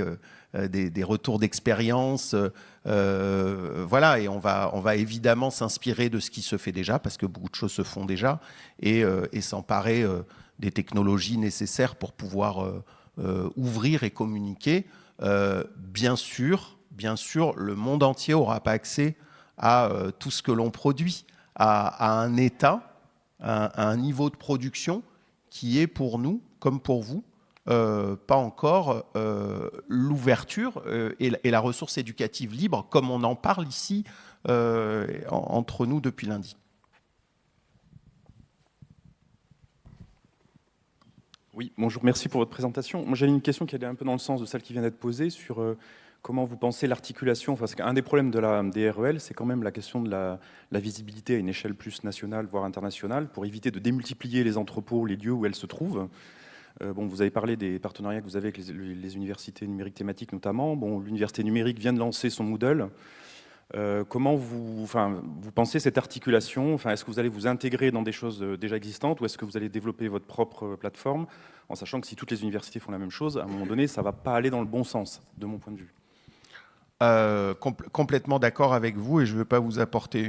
des, des, retours d'expérience, voilà, et on va, on évidemment s'inspirer de ce qui se fait déjà, parce que beaucoup de choses se font déjà, et, s'emparer des technologies nécessaires pour pouvoir ouvrir et communiquer. bien sûr, bien sûr, le monde entier n'aura pas accès à euh, tout ce que l'on produit, à, un état, à, un niveau de production qui est pour nous, comme pour vous, euh, pas encore euh, l'ouverture euh, et, la ressource éducative libre, comme on en parle ici en, entre nous depuis lundi. Oui, bonjour, merci pour votre présentation. Moi, j'avais une question qui allait un peu dans le sens de celle qui vient d'être posée sur comment vous pensez l'articulation Parce qu'un des problèmes de la DREL, c'est quand même la question de la, la, visibilité à une échelle plus nationale, voire internationale, pour éviter de démultiplier les entrepôts, les lieux où elles se trouvent. Euh, bon, vous avez parlé des partenariats que vous avez avec les, universités numériques thématiques notamment. Bon, l'université numérique vient de lancer son Moodle. Euh, comment vous, enfin, vous pensez cette articulation? Enfin, Est-ce que vous allez vous intégrer dans des choses euh, déjà existantes ou est-ce que vous allez développer votre propre plateforme en sachant que si toutes les universités font la même chose, à un moment donné, ça ne va pas aller dans le bon sens, de mon point de vue? Euh, compl complètement d'accord avec vous et je ne veux pas vous apporter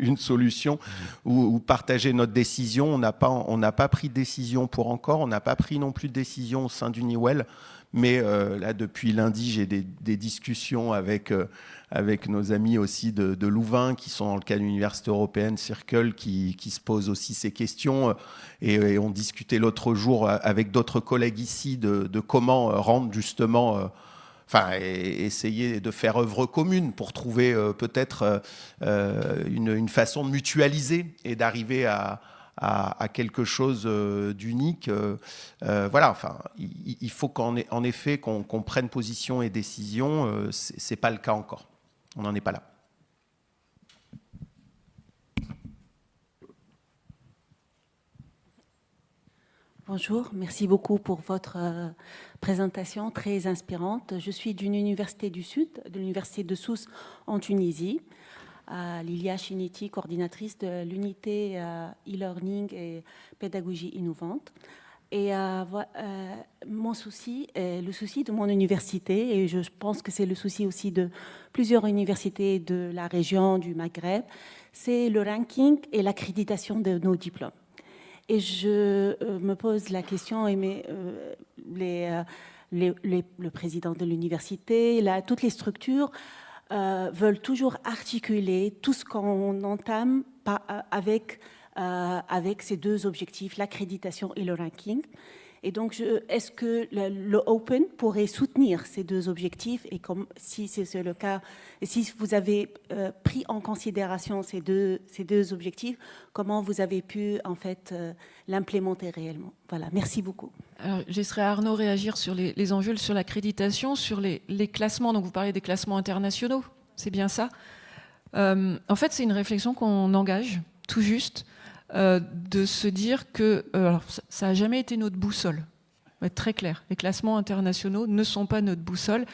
une, solution ou, partager notre décision. On n'a pas, pas pris de décision pour encore, on n'a pas pris non plus de décision au sein d'Uniwell. Mais euh, là, depuis lundi, j'ai des, discussions avec, euh, avec nos amis aussi de, Louvain, qui sont dans le cas de l'Université européenne Circle, qui, qui, se posent aussi ces questions. Et, et on discutait l'autre jour avec d'autres collègues ici de, comment rendre justement... Euh, enfin, essayer de faire œuvre commune pour trouver euh, peut-être euh, une, une, façon de mutualiser et d'arriver à, quelque chose euh, d'unique. voilà, enfin, il, faut qu'en en effet qu'on qu prenne position et décision. C'est pas le cas encore. On n'en est pas là. Bonjour, merci beaucoup pour votre euh, présentation très inspirante. Je suis d'une université du Sud, de l'université de Sousse en Tunisie. Euh, Lilia Chiniti, coordinatrice de l'unité euh, e-learning et pédagogie innovante. Et euh, mon souci, le souci de mon université, et je pense que c'est le souci aussi de plusieurs universités de la région du Maghreb, c'est le ranking et l'accréditation de nos diplômes. Et je euh, me pose la question, et mes, euh, euh, le président de l'université, toutes les structures veulent toujours articuler tout ce qu'on entame avec, avec ces deux objectifs, l'accréditation et le ranking. Et donc, est-ce que le, Open pourrait soutenir ces deux objectifs et si c'est le cas, si vous avez euh, pris en considération ces deux, objectifs, comment vous avez pu en fait euh, l'implémenter réellement? Voilà, merci beaucoup. Alors, je laisserai Arnaud réagir sur les, enjeux, sur l'accréditation, sur les, les, classements. Donc, vous parlez des classements internationaux, c'est bien ça? Euh, En fait, c'est une réflexion qu'on engage tout juste euh, de se dire que euh, ça n'a jamais été notre boussole. On va être très clair. Les classements internationaux ne sont pas notre boussole.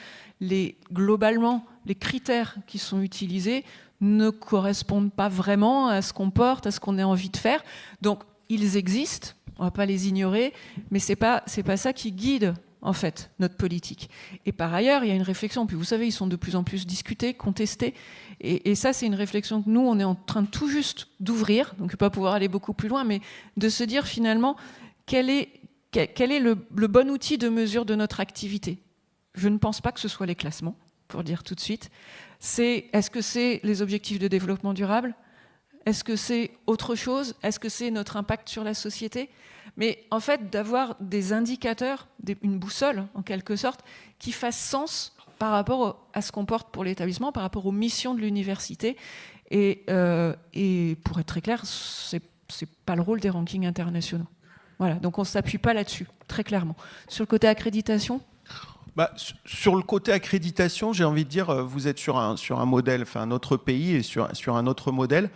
Globalement, les critères qui sont utilisés ne correspondent pas vraiment à ce qu'on porte, à ce qu'on a envie de faire. Donc, ils existent, on ne va pas les ignorer, mais ce n'est pas, pas ça qui guide en fait, notre politique. Et par ailleurs, il y a une réflexion, puis vous savez, ils sont de plus en plus discutés, contestés, et, ça, c'est une réflexion que nous, on est en train tout juste d'ouvrir, donc pas pouvoir aller beaucoup plus loin, mais de se dire finalement, quel est, le, bon outil de mesure de notre activité? Je ne pense pas que ce soit les classements, pour dire tout de suite. Est-ce que c'est les objectifs de développement durable? Est-ce que c'est autre chose? Est-ce que c'est notre impact sur la société? Mais en fait d'avoir des indicateurs, une boussole en quelque sorte, qui fasse sens par rapport à ce qu'on porte pour l'établissement, par rapport aux missions de l'université. Et, et, pour être très clair, c'est n'est pas le rôle des rankings internationaux. Voilà, donc on ne s'appuie pas là-dessus, très clairement. Sur le côté accréditation? Bah, sur le côté accréditation, j'ai envie de dire, euh, vous êtes sur un, sur un modèle, enfin un autre pays et sur, sur un autre modèle.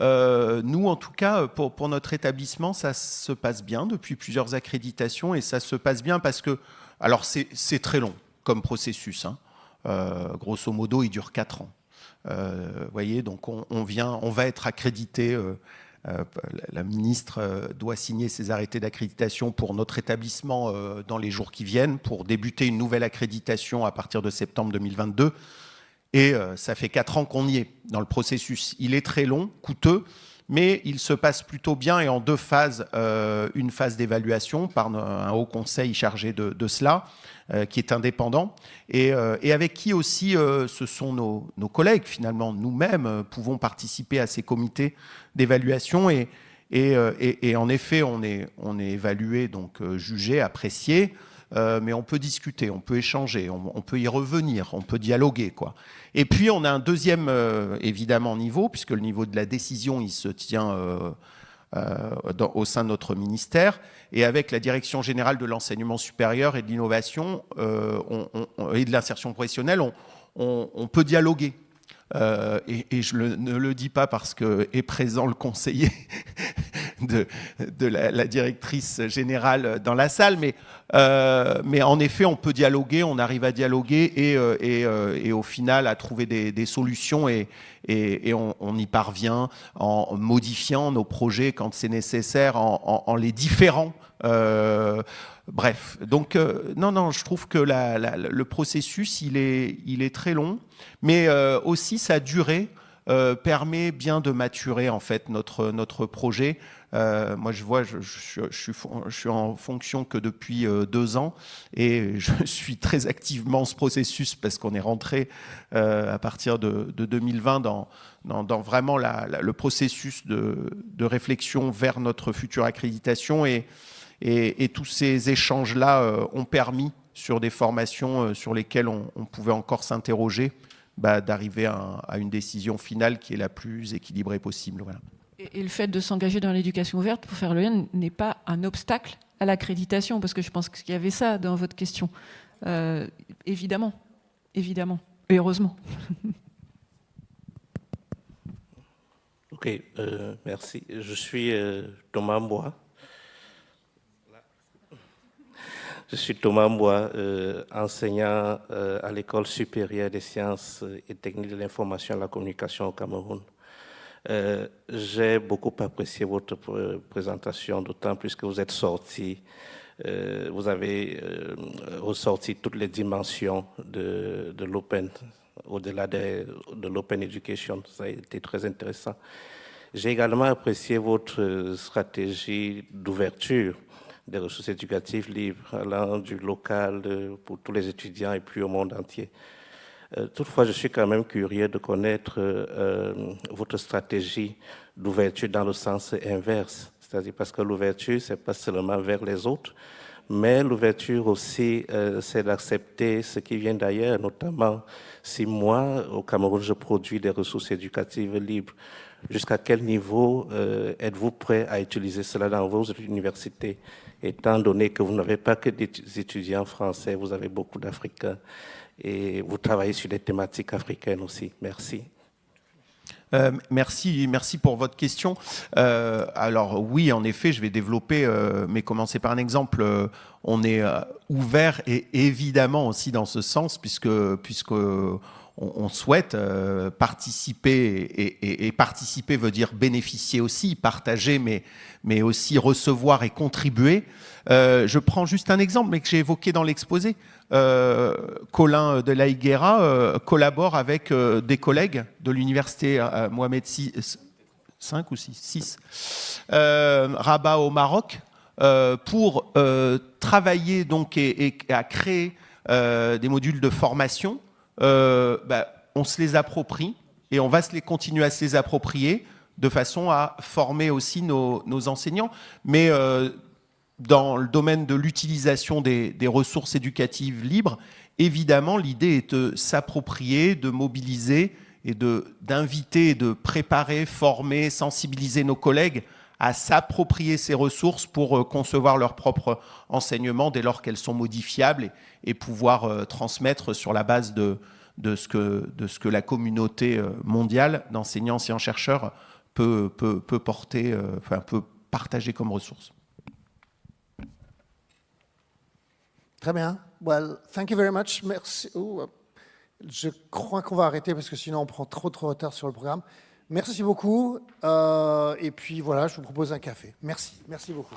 Euh, nous, en tout cas, pour, pour, notre établissement, ça se passe bien depuis plusieurs accréditations et ça se passe bien parce que, alors c'est très long comme processus. Hein. Euh, grosso modo, il dure 4 ans. Vous voyez, donc on, vient, on va être accrédité euh, la ministre euh, doit signer ses arrêtés d'accréditation pour notre établissement euh, dans les jours qui viennent, pour débuter une nouvelle accréditation à partir de septembre 2022. Et ça fait quatre ans qu'on y est dans le processus. Il est très long, coûteux, mais il se passe plutôt bien et en deux phases. une phase d'évaluation par un haut conseil chargé de, cela, qui est indépendant, et, avec qui aussi ce sont nos, collègues, finalement, nous-mêmes, pouvons participer à ces comités d'évaluation et, euh, en effet, on est, évalué, donc euh, jugé, apprécié, euh, mais on peut discuter, on peut échanger, on, peut y revenir, on peut dialoguer. Quoi. Et puis, on a un deuxième, évidemment, niveau, puisque le niveau de la décision, il se tient dans, au sein de notre ministère. Et avec la Direction générale de l'enseignement supérieur et de l'innovation et de l'insertion professionnelle, on peut dialoguer euh, et, je ne le dis pas parce que est présent le conseiller de, la, directrice générale dans la salle, mais, euh, mais en effet, on peut dialoguer, on arrive à dialoguer et, euh, et, et au final à trouver des, solutions et, et, on, y parvient en modifiant nos projets quand c'est nécessaire, en, les différant. Euh, Bref, donc euh, non, non, je trouve que le processus, il est, il est très long, mais euh, aussi sa durée euh, permet bien de maturer en fait notre, notre projet. Moi, je vois, je, je, suis, en fonction que depuis deux ans et je suis très activement ce processus parce qu'on est rentré à partir de, de 2020 dans, vraiment le processus de, réflexion vers notre future accréditation et tous ces échanges-là euh, ont permis, sur des formations euh, sur lesquelles on, pouvait encore s'interroger, bah, d'arriver à, une décision finale qui est la plus équilibrée possible. Voilà. Et, le fait de s'engager dans l'éducation ouverte pour faire le lien n'est pas un obstacle à l'accréditation, parce que je pense qu'il y avait ça dans votre question. Euh, évidemment, évidemment, et heureusement. Ok, merci. Je suis Thomas Bois. Je suis Thomas Mbois, euh, enseignant euh, à l'École supérieure des sciences et techniques de l'information et de la communication au Cameroun. Euh, j'ai beaucoup apprécié votre présentation, d'autant plus que vous êtes sorti, vous avez ressorti toutes les dimensions de, de l'open, au-delà de, de l'open education. Ça a été très intéressant. J'ai également apprécié votre stratégie d'ouverture des ressources éducatives libres, allant du local pour tous les étudiants et puis au monde entier. Euh, toutefois, je suis quand même curieux de connaître euh, votre stratégie d'ouverture dans le sens inverse, c'est-à-dire parce que l'ouverture, c'est pas seulement vers les autres, mais l'ouverture aussi, euh, c'est d'accepter ce qui vient d'ailleurs, notamment si moi, au Cameroun, je produis des ressources éducatives libres, jusqu'à quel niveau êtes-vous prêt à utiliser cela dans vos universités? Étant donné que vous n'avez pas que des étudiants français, vous avez beaucoup d'Africains et vous travaillez sur des thématiques africaines aussi. Merci. Euh, merci, merci pour votre question. Euh, alors oui, en effet, je vais développer, euh, mais commencer par un exemple. on est ouvert et évidemment aussi dans ce sens, puisque puisque on, souhaite participer et, et, participer veut dire bénéficier aussi, partager, mais aussi recevoir et contribuer. Euh, je prends juste un exemple, mais que j'ai évoqué dans l'exposé. Euh, Colin de la Higuera euh, collabore avec des collègues de l'université Mohamed VI, 5 ou 6, 6 Rabat au Maroc, pour travailler donc et, à créer des modules de formation. Bah, on se les approprie et on va se les continuer à se les approprier de façon à former aussi nos, enseignants. Mais dans le domaine de l'utilisation des, ressources éducatives libres, évidemment, l'idée est de s'approprier, de mobiliser et d'inviter, de préparer, former, sensibiliser nos collègues à s'approprier ces ressources pour euh, concevoir leur propre enseignement dès lors qu'elles sont modifiables et, pouvoir euh, transmettre sur la base de, de, ce que, de ce que la communauté euh, mondiale d'enseignants et chercheurs peut, peut, peut porter, enfin, peut partager comme ressources. Très bien. Well, thank you very much. Merci. Je crois qu'on va arrêter parce que sinon on prend trop trop de retard sur le programme. Merci beaucoup. Euh, et puis voilà, je vous propose un café. Merci. Merci beaucoup.